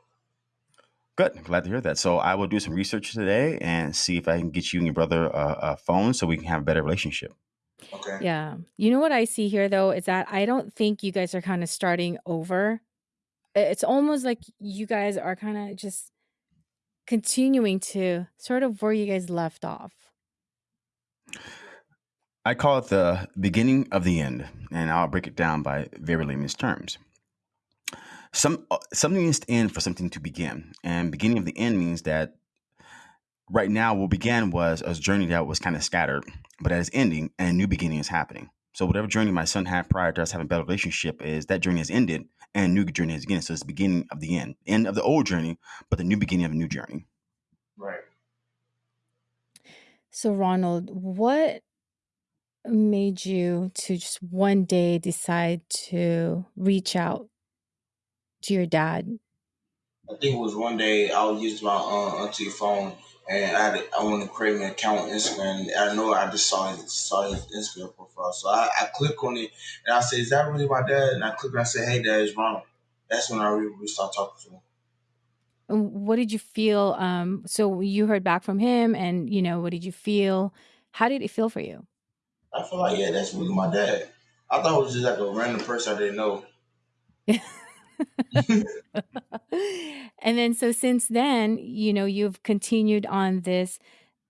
Good, glad to hear that. So I will do some research today and see if I can get you and your brother a, a phone so we can have a better relationship. Okay. yeah. You know what I see here though is that I don't think you guys are kind of starting over. It's almost like you guys are kind of just continuing to sort of where you guys left off. I call it the beginning of the end, and I'll break it down by very layman's terms. Some uh, something needs to end for something to begin, and beginning of the end means that right now what began was a journey that was kind of scattered, but that is ending, and a new beginning is happening. So whatever journey my son had prior to us having a better relationship is that journey has ended, and new journey has begun. So it's the beginning of the end, end of the old journey, but the new beginning of a new journey. Right. So Ronald, what made you to just one day decide to reach out to your dad? I think it was one day I was using my uh, auntie phone and I had, I wanted to create an account on Instagram. And I know I just saw his, saw his Instagram profile, so I, I click on it and I say, "Is that really my dad?" And I click and I said, "Hey, dad, it's Ronald." That's when I really, really started talking to him. What did you feel? Um, so you heard back from him, and you know, what did you feel? How did it feel for you? I feel like, yeah, that's really my dad. I thought it was just like a random person I didn't know. and then, so since then, you know, you've continued on this,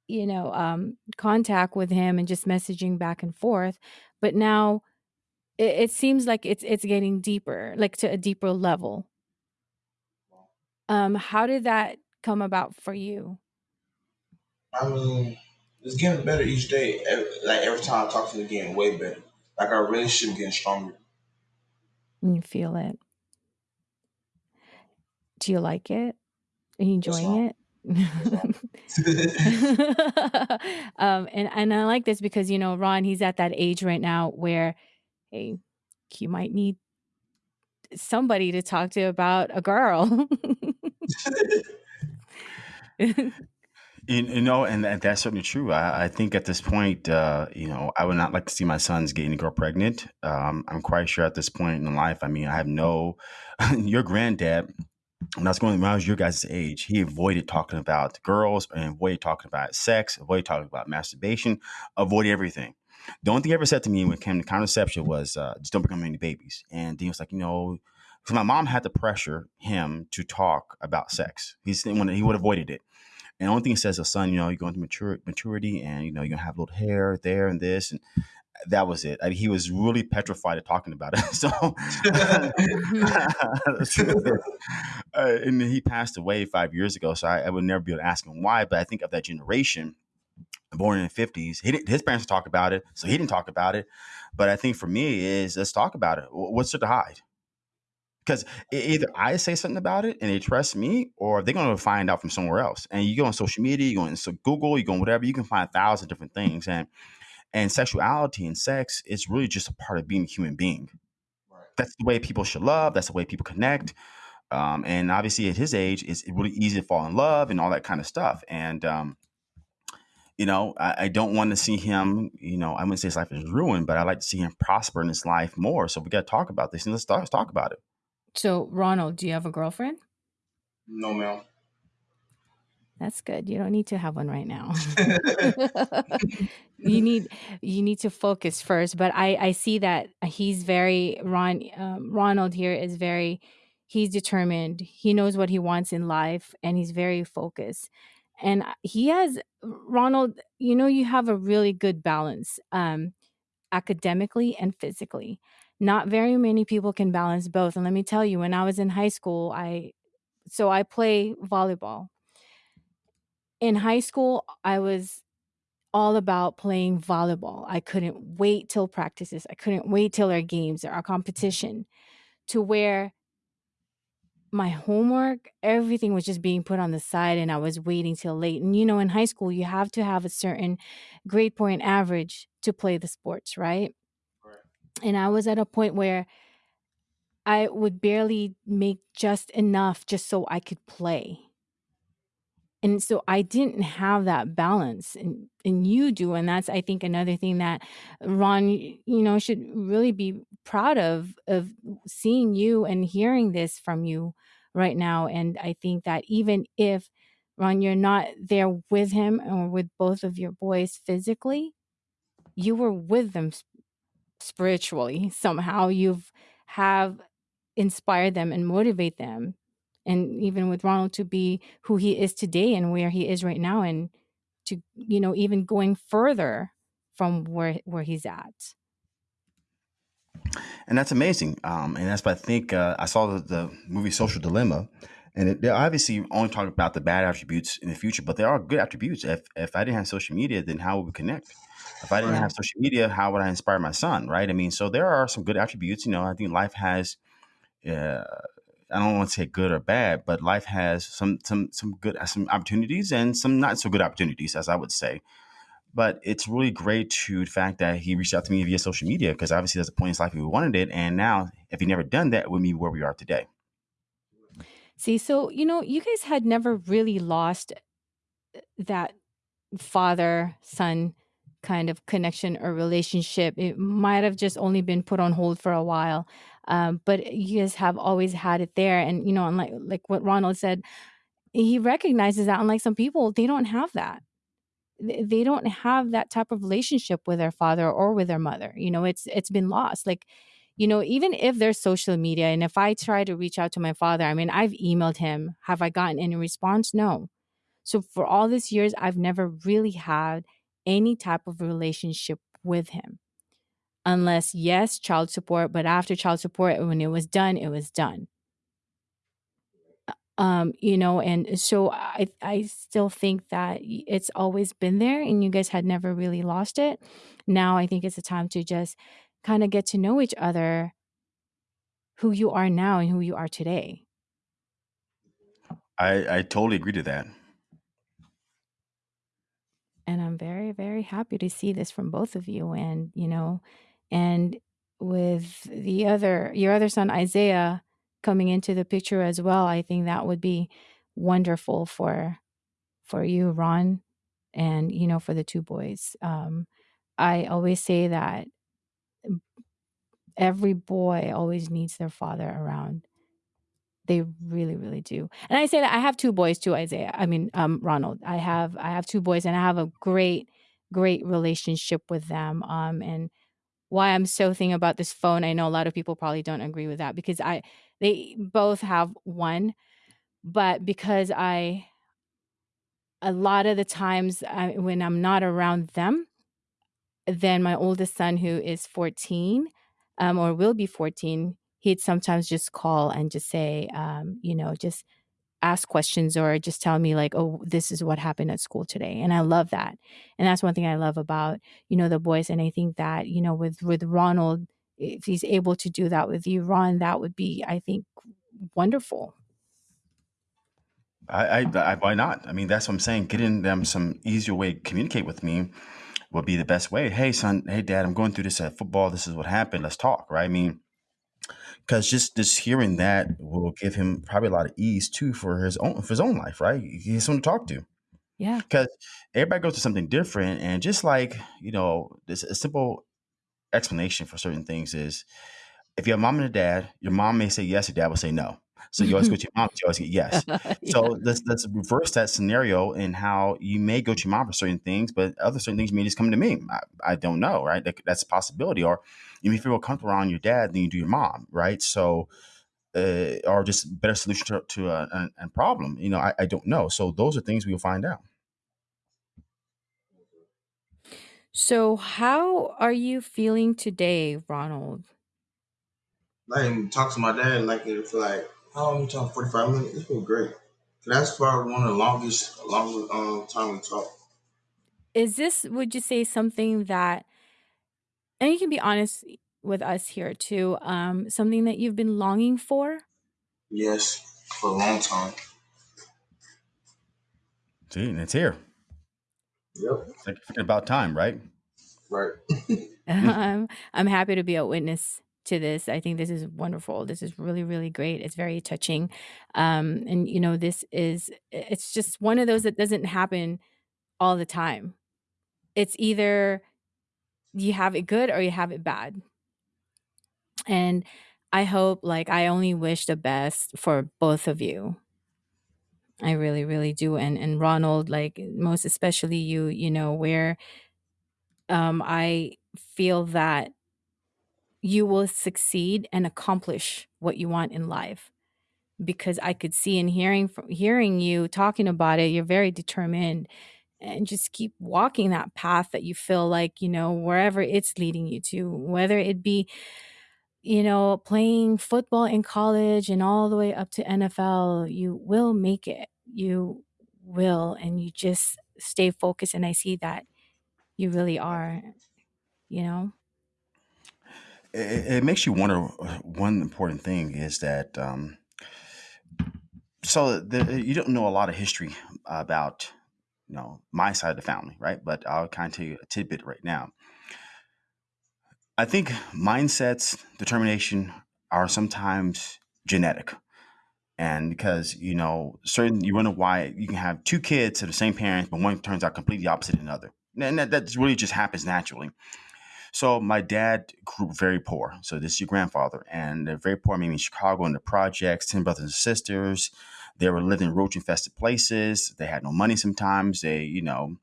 you know, um, contact with him and just messaging back and forth. But now, it, it seems like it's it's getting deeper, like to a deeper level. Um, how did that come about for you? I mean, it's getting better each day. Every, like every time I talk to him, getting way better. Like our relationship getting stronger. You feel it. Do you like it? Are you enjoying it? Um, and and I like this because you know Ron, he's at that age right now where, hey, you might need somebody to talk to about a girl. You, you know, and that, that's certainly true. I, I think at this point, uh, you know, I would not like to see my sons get any girl pregnant. Um, I'm quite sure at this point in life, I mean, I have no, your granddad, when I was going when I was your guys' age, he avoided talking about girls and avoided talking about sex, avoided talking about masturbation, avoided everything. The only thing he ever said to me when it came to contraception was, uh, just don't become any babies. And he was like, you know, because my mom had to pressure him to talk about sex. He's he would he would have avoided it. And the only thing he says is, son, you know, you're going to mature, maturity and, you know, you're to have little hair there and this. And that was it. I mean, he was really petrified of talking about it. So, the truth is, uh, and he passed away five years ago. So I, I would never be able to ask him why. But I think of that generation, born in the fifties, his parents talk about it, so he didn't talk about it. But I think for me is let's talk about it. What's there to hide? Because either I say something about it and they trust me, or they're going to find out from somewhere else. And you go on social media, you go on so Google, you go on whatever, you can find a thousand different things. And And sexuality and sex is really just a part of being a human being. Right. That's the way people should love. That's the way people connect. Um, and obviously, at his age, it's really easy to fall in love and all that kind of stuff. And um, you know, I, I, don't want to see him. You know, I wouldn't say his life is ruined, but I like to see him prosper in his life more. So we got to talk about this, and let's, let's talk about it. So, Ronald, do you have a girlfriend? No, ma'am. That's good. You don't need to have one right now. you need you need to focus first. But I I see that he's very Ron um, Ronald here is very he's determined. He knows what he wants in life, and he's very focused. And he has Ronald. You know, you have a really good balance, um, academically and physically. Not very many people can balance both. And let me tell you, when I was in high school, I so I play volleyball in high school, I was all about playing volleyball. I couldn't wait till practices. I couldn't wait till our games or our competition to where my homework, everything was just being put on the side and I was waiting till late. And you know, in high school, you have to have a certain grade point average to play the sports, right? right. And I was at a point where I would barely make just enough just so I could play and so i didn't have that balance and and you do and that's i think another thing that ron you know should really be proud of of seeing you and hearing this from you right now. And i think that even if ron you're not there with him or with both of your boys physically you were with them spiritually somehow. You've have inspired them and motivate them and even with Ronald to be who he is today and where he is right now and to you know even going further from where where he's at. And that's amazing um, and that's what i think uh, i saw the, the, movie social dilemma and it, they're obviously only talking about the bad attributes in the future but there are good attributes. If, if i didn't have social media then how would we connect? If i didn't have social media how would i inspire my son right? I mean so there are some good attributes you know i think life has uh, I don't want to say good or bad, but life has some some some good some opportunities and some not so good opportunities, as I would say. But it's really great to the fact that he reached out to me via social media because obviously there's a point in his life he wanted it, and now if he never done that, it would be where we are today. See, so you know, you guys had never really lost uh, that father son kind of connection or relationship. It might have just only been put on hold for a while. Um, but you guys have always had it there. And, you know, unlike like what Ronald said, he recognizes that unlike some people, they don't have that. They don't have that type of relationship with their father or with their mother. You know, it's it's been lost. Like, you know, even if there's social media and if I try to reach out to my father, I mean, I've emailed him. Have I gotten any response? No. So for all these years, I've never really had any type of relationship with him unless yes child support but after child support when it was done it was done. Um you know and so i i still think that it's always been there and you guys had never really lost it. Now i think it's a time to just kind of get to know each other who you are now and who you are today. I i totally agree to that. And i'm very very happy to see this from both of you and you know and with the other your other son Isaiah coming into the picture as well, I think that would be wonderful for for you, Ron, and you know for the two boys. Um, I always say that every boy always needs their father around. They really, really do. And I say that I have two boys too, Isaiah. I mean, um, Ronald. I have I have two boys, and I have a great, great relationship with them. Um, and why I'm so thinking about this phone. I know a lot of people probably don't agree with that because I they both have one, but because I a lot of the times I, when I'm not around them, then my oldest son who is 14 um, or will be 14, he'd sometimes just call and just say, um, you know, just ask questions or just tell me like oh this is what happened at school today and i love that and that's one thing i love about you know the boys and i think that you know with with ronald if he's able to do that with you ron that would be i think wonderful I, I, I why not i mean that's what i'm saying getting them some easier way to communicate with me would be the best way. Hey, son. Hey, dad. I'm going through this at football. This is what happened. Let's talk. Right. I mean, because just just hearing that will give him probably a lot of ease too for his own for his own life. Right. He has someone to talk to. Yeah. Because everybody goes to something different, and just like you know, this a simple explanation for certain things is if you have mom and a dad, your mom may say yes, your dad will say no. So you always go to your mom, you always get yes. Yeah. So let's let's reverse that scenario in how you may go to your mom for certain things, but other certain things may just come to me. I, I don't know, right? That, that's a possibility. Or you may feel comfortable around your dad than you do your mom, right? So uh, or just better solution to, to a, a, a problem. You know, I, I don't know. So those are things we'll find out. So, how are you feeling today, Ronald? Like talk to my dad like for like how long we talk? Forty five minutes. It's been great. That's probably one of the longest longest um time we talk. Is this, would you say, something that, and you can be honest with us here too, um, something that you've been longing for? Yes, for a long time. See, and it's here. Yep. It's like about time, right? Right. I'm I'm happy to be a witness to this. I think this is wonderful. This is really really great. It's very touching. Um and you know this is it's just one of those that doesn't happen all the time. It's either you have it good or you have it bad. And I hope like I only wish the best for both of you. I really really do and and Ronald like most especially you, you know, where um I feel that you will succeed and accomplish what you want in life because I could see and hearing from hearing you talking about it, you're very determined and just keep walking that path that you feel like, you know, wherever it's leading you to, whether it be, you know, playing football in college and all the way up to NFL, you will make it. You will and you just stay focused and I see that you really are, you know. It, it makes you wonder. uh, One important thing is that um, so the, you don't know a lot of history about know my side of the family, right? But I'll kind of tell you a tidbit right now. I think mindsets, determination are sometimes genetic. And because, you know, certain, you wonder why you can have two kids to the same parents, but one turns out completely opposite than another. And that, that really just happens naturally. So my dad grew very poor. So this is your grandfather. And they're very poor, meaning Chicago in the projects, 10 brothers and sisters. They were living in roach infested places. They had no money sometimes. They, you know,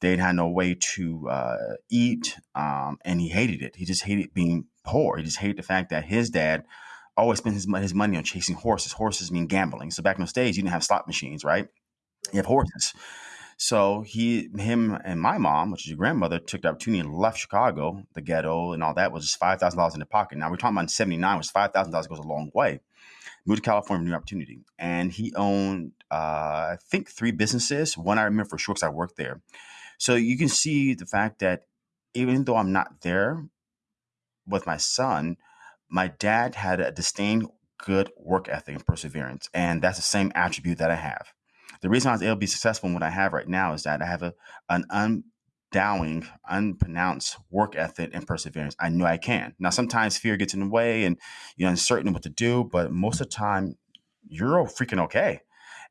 they had no way to uh, eat, um, and he hated it. He just hated being poor. He just hated the fact that his dad always spent his, his money on chasing horses. Horses mean gambling. So back in those days, you didn't have slot machines, right? You have horses. So he, him, and my mom, which is your grandmother, took the opportunity and left Chicago, the ghetto, and all that was just five thousand dollars in the pocket. Now we're talking about '79, which five thousand dollars goes a long way. Moved to California, new opportunity, and he owned, uh, I think, three businesses. One I remember for sure because I worked there so you can see the fact that even though I'm not there with my son, my dad had a disdain good work ethic and perseverance. And that's the same attribute that I have. The reason I was able to be successful in what I have right now is that I have a, an undowing, unpronounced work ethic and perseverance. I know I can. Now, sometimes fear gets in the way and you're uncertain what to do, but most of the time, you're freaking okay.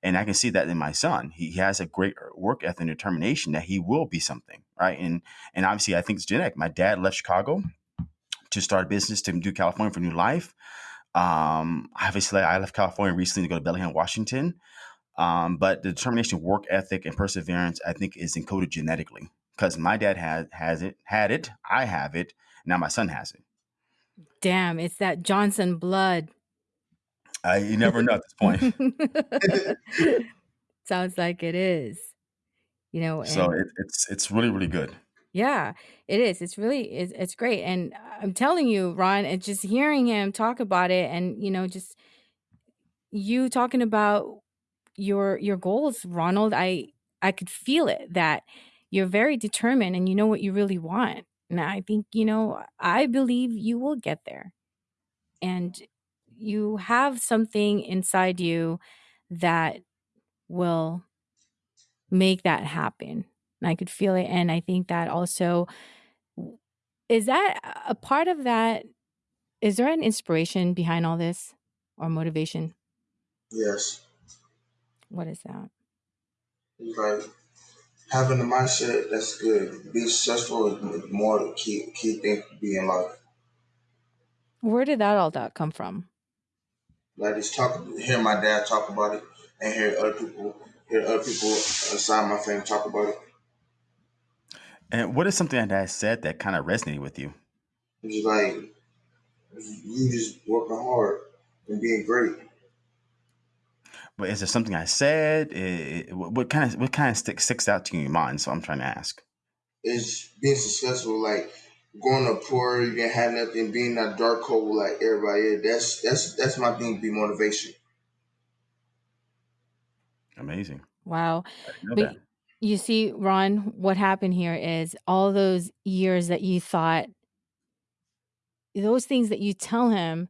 And I can see that in my son. He has a great work ethic and determination that he will be something, right? And and obviously, I think it's genetic. My dad left Chicago to start a business to do California for new life. Um, obviously, I left California recently to go to Bellingham, Washington. Um, but the determination, work ethic, and perseverance, I think, is encoded genetically because my dad had has it, had it, I have it, now my son has it. Damn, it's that Johnson blood. I, you never know at this point. Sounds like it is. You know, So and it, it's it's really really good. yeah, it is. It's really it's, it's great. And I'm telling you, Ron, and just hearing him talk about it and you know, just you talking about your your goals, Ronald, I I could feel it that you're very determined and you know what you really want. And I think, you know, I believe you will get there. And you have something inside you that will make that happen. and I could feel it. And I think that also is that a part of that. Is there an inspiration behind all this or motivation? Yes. What is that? Like having the mindset that's good. Be successful is more the key key thing to be in life. Where did that all that come from? Like just talk, hear my dad talk about it, and hear other people, hear other people inside my family talk about it. And what is something that dad said that kind of resonated with you? It's like you just working hard and being great. But is there something I said? Eh, what kind of what kind of stick, sticks out to you in your mind? So I'm trying to ask. Is being successful, like going to poor, you didn't have nothing, being that dark hole like everybody is. That's that's that's my thing. Be motivation. Amazing. Wow. I didn't know But that. you see, Ron, what happened here is all those years that you thought, those things that you tell him,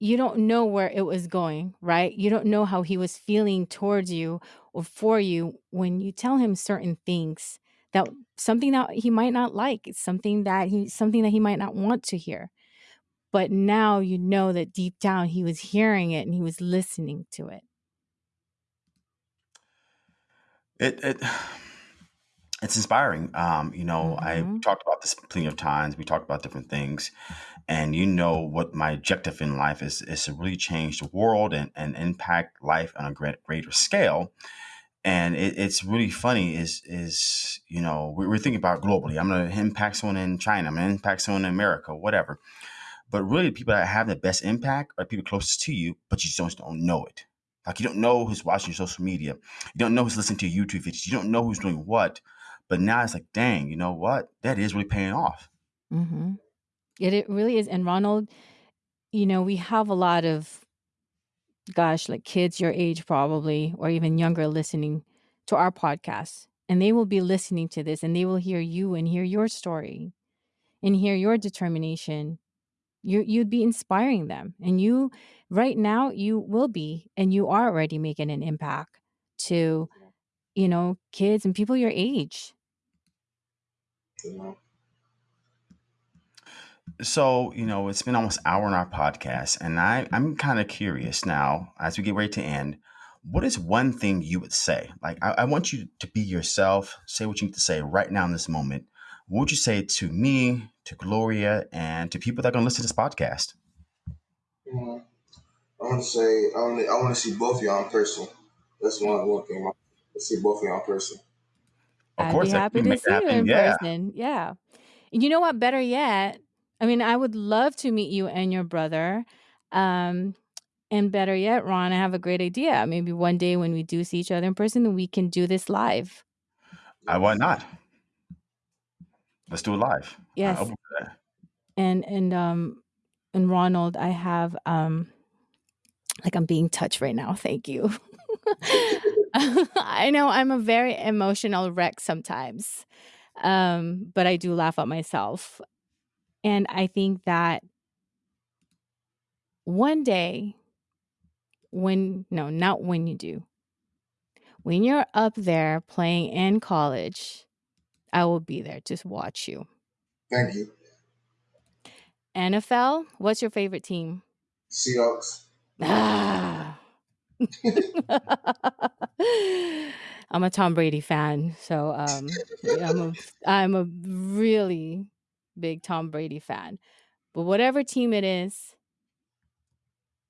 you don't know where it was going, right? You don't know how he was feeling towards you or for you when you tell him certain things that something that he might not like, it's something that he something that he might not want to hear. But now you know that deep down he was hearing it and he was listening to it. It it it's inspiring. Um, you know, I Mhm. talked about this plenty of times. We talked about different things, and you know what my objective in life is is to really change the world and, and impact life on a great, greater scale. And it, it's really funny is is you know we, we're thinking about globally. I'm going to impact someone in China. I'm going to impact someone in America, whatever. But really, the people that have the best impact are people closest to you, but you just don't know it. Like you don't know who's watching your social media. You don't know who's listening to your YouTube videos. You don't know who's doing what. But now it's like, dang, you know what? That is really paying off. Mhm. It it really is. And Ronald, you know, we have a lot of gosh, like kids your age probably or even younger listening to our podcast. And they will be listening to this and they will hear you and hear your story and hear your determination. You you'd be inspiring them. And you right now you will be and you are already making an impact to, you know, kids and people your age. Know. So, you know, it's been almost an hour on our podcast, and I, I'm kind of curious now, as we get ready to end, what is one thing you would say? Like, I, I want you to be yourself, say what you need to say right now in this moment. What would you say to me, to Gloria, and to people that are going to listen to this podcast? Mhm. I want to say I want to I want to see both of y'all in person. That's one one thing. I want to see both of y'all in person. Of I'd be course, if happy we to make see that you happen, in yeah. person. Yeah. You know what? Better yet, I mean, I would love to meet you and your brother. Um, and better yet, Ron, I have a great idea. Maybe one day when we do see each other in person, we can do this live. I, why not? Let's do it live. Yes. open for that. And and um and Ronald, I have um like I'm being touched right now. Thank you. I know I'm a very emotional wreck sometimes. Um, but I do laugh at myself. And I think that one day when no, not when you do. When you're up there playing in college, I will be there to watch you. Thank you, NFL, what's your favorite team? Seahawks. Ah. I'm a Tom Brady fan, so um I'm a I'm a really big Tom Brady fan. But whatever team it is,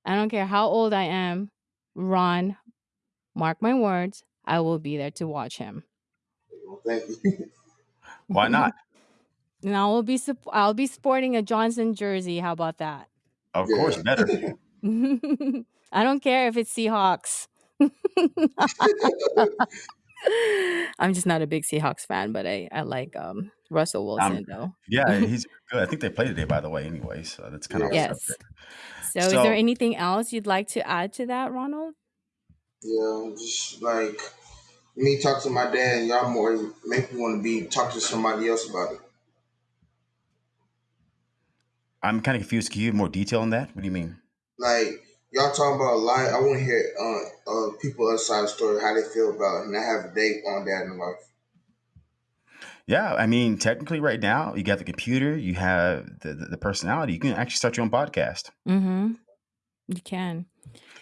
I don't care how old I am, Ron, mark my words, I will be there to watch him. Thank you. Why not? And I will be sup- I'll be sporting a Johnson jersey. How about that? Of course, better. I don't care if it's Seahawks. I'm just not a big Seahawks fan, but I, I like um, Russell Um, Wilson though. yeah, he's good. I think they play today, by the way. Anyway, so that's kind of Yeah. yes. subject. So, is there anything else you'd like to add to that, Ronald? Yeah, just like me talk to my dad, and y'all more make me want to be talk to somebody else about it. I'm kind of confused. Can you give more detail on that? What do you mean? Like y'all talking about life. I want to hear uh, uh people outside the story how they feel about it, and I have a date on that in life. Yeah, I mean, technically, right now you got the computer, you have the the, the personality. You can actually start your own podcast. Mm-hmm. You can.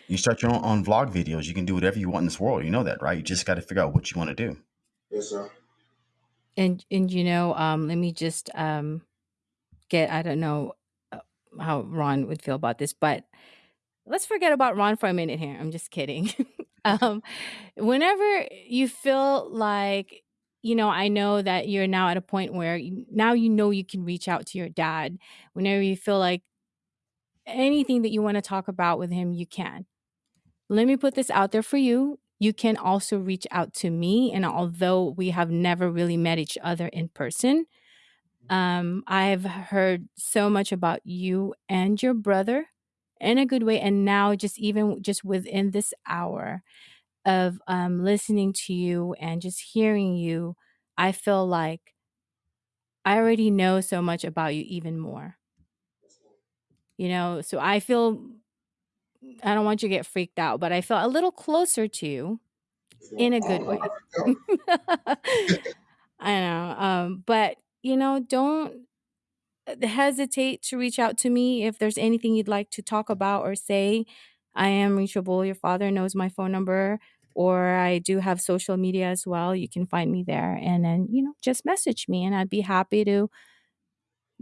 You start your own, own vlog videos. You can do whatever you want in this world. You know that, right? You just got to figure out what you want to do. Yes, sir. And and you know, um, let me just um get I don't know uh, how Ron would feel about this, but let's forget about Ron for a minute here. I'm just kidding. um, whenever you feel like you know, I know that you're now at a point where you, now you know you can reach out to your dad. Whenever you feel like anything that you want to talk about with him, you can. Let me put this out there for you. You can also reach out to me. And although we have never really met each other in person, um, I've heard so much about you and your brother in a good way. And now, just even just within this hour of um, listening to you and just hearing you, I feel like I already know so much about you even more. You know, so I feel I don't want you to get freaked out, but I feel a little closer to you in a good way. I know. Um, but you know, don't hesitate to reach out to me if there's anything you'd like to talk about or say. I am reachable. Your father knows my phone number, or I do have social media as well. You can find me there, and then you know, just message me, and I'd be happy to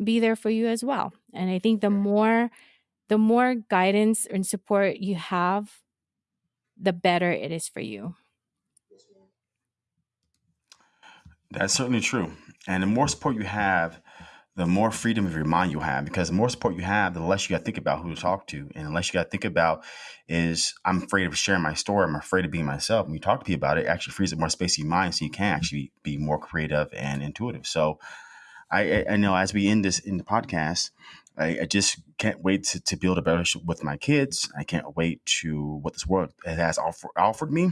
be there for you as well. And I think the more the more guidance and support you have, the better it is for you. That's certainly true. And the more support you have, the more freedom of your mind you have. Because the more support you have, the less you got to think about who to talk to, and the less you got to think about is I'm afraid of sharing my story. I'm afraid of being myself. When you talk to people about it, it actually frees up more space in your mind, so you can actually be more creative and intuitive. So, I, I know as we end this in the podcast, I, I just can't wait to, to build a better relationship with my kids. I can't wait to what this world has offer, offered me.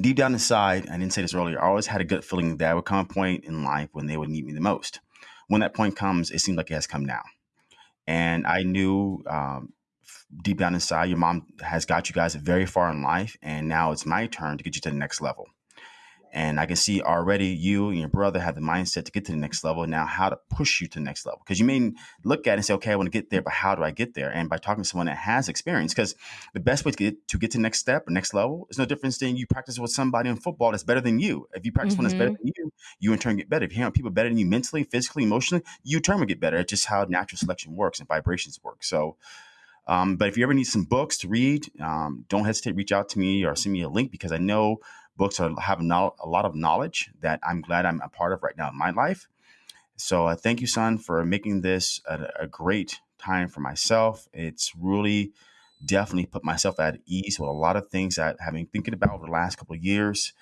Deep down inside, I didn't say this earlier, I always had a good feeling that there would come a point in life when they would need me the most. When that point comes, it seems like it has come now. And I knew um, deep down inside, your mom has got you guys very far in life, and now it's my turn to get you to the next level. And I can see already you and your brother have the mindset to get to the next level. Now, how to push you to the next level. Because you may look at it and say, okay, I want to get there, but how do I get there? And by talking to someone that has experience, because the best way to get to get to the next step or next level is no difference than you practice with somebody in football that's better than you. If you practice mm-hmm. one that's better mm-hmm. than you, you in turn get better. If you have people better than you mentally, physically, emotionally, you in turn will get better. It's just how natural selection works and vibrations work. So um, but if you ever need some books to read, um, don't hesitate to reach out to me or send me a link because I know books are, have a lot of knowledge that I'm glad I'm a part of right now in my life. So uh, thank you, son, for making this a, a, great time for myself. It's really definitely put myself at ease with a lot of things that I've been thinking about over the last couple of years.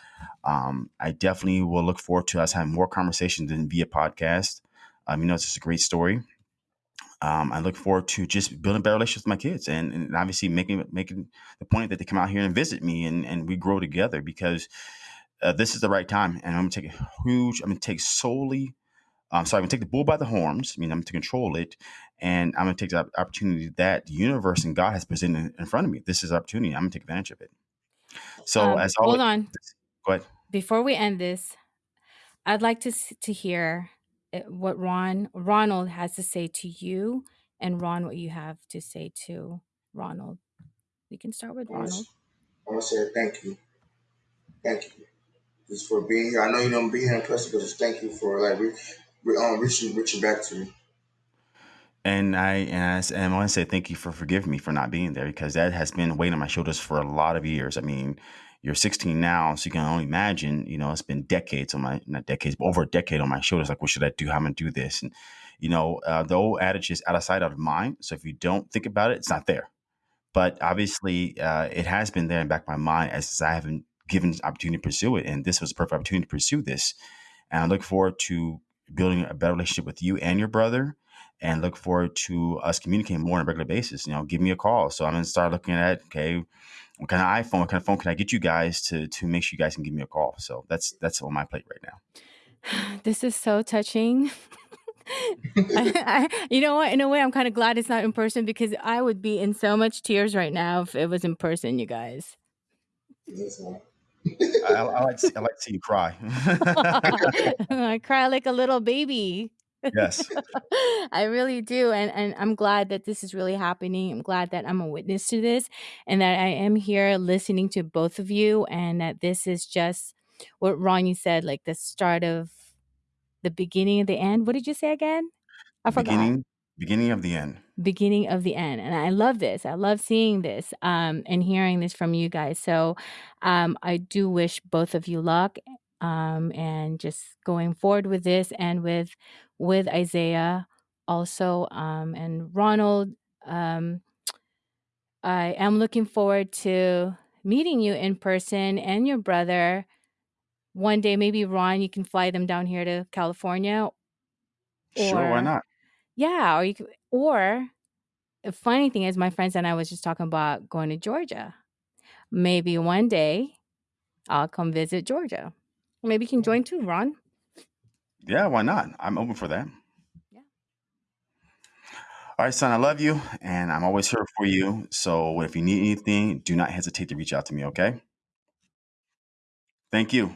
Um, I definitely will look forward to us having more conversations than via podcast. Um, you know, it's just a great story um, I look forward to just building better relationships with my kids and, and obviously making making the point that they come out here and visit me and, and we grow together because uh, this is the right time and I'm gonna take a huge I'm gonna take solely um, so I'm gonna take the bull by the horns I mean I'm gonna control it and I'm gonna take the opportunity that the universe and God has presented in front of me. This is opportunity I'm gonna take advantage of it. So um, as always, hold on. Go ahead. Before we end this I'd like to to hear Eh, what Ron Ronald has to say to you, and Ron what you have to say to Ronald. We can start with Ronald. I want to say thank you, thank you, just for being here. I know you don't be here in person, but just thank you for like re, re, um, reaching reaching back to me. And I and I, and I want to say thank you for forgiving me for not being there because that has been weighing on my shoulders for a lot of years. I mean, you're 16 now, so you can only imagine, you know, it's been decades on my, not decades, but over a decade on my shoulders. Like, what should I do? How am I to do this? And, you know, uh, the old adage is out of sight, out of mind. So if you don't think about it, it's not there. But obviously, uh, it has been there in the back of my mind as I haven't given opportunity to pursue it. And this was a perfect opportunity to pursue this. And I look forward to building a better relationship with you and your brother and look forward to us communicating more on a regular basis. You know, give me a call. So I'm to start looking at, okay, what kind of iPhone, what kind of phone can I get you guys to to make sure you guys can give me a call? So that's that's on my plate right now. This is so touching. I, I, you know what? In a way, I'm kind of glad it's not in person because I would be in so much tears right now if it was in person, you guys. I, I like to see, I like to see you cry. I cry like a little baby. Yes. I really do. And and I'm glad that this is really happening. I'm glad that I'm a witness to this and that I am here listening to both of you and that this is just what Ronnie said, like the start of the beginning of the end. What did you say again? I forgot Beginning, beginning of the end. beginning of the end and i love this i love seeing this um, and hearing this from you guys so um, i do wish both of you luck um, and just going forward with this and with with isaiah also um, and ronald um, i am looking forward to meeting you in person and your brother one day maybe ron you can fly them down here to california Sure, why not? yeah or you could, or the funny thing is, my friends and I was just talking about going to Georgia. Maybe one day I'll come visit Georgia. Maybe you can join too, Ron. Yeah, why not? I'm open for that. Yeah. All right, son, I love you, and I'm always here for you. So if you need anything, do not hesitate to reach out to me, okay? Thank you.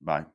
Bye.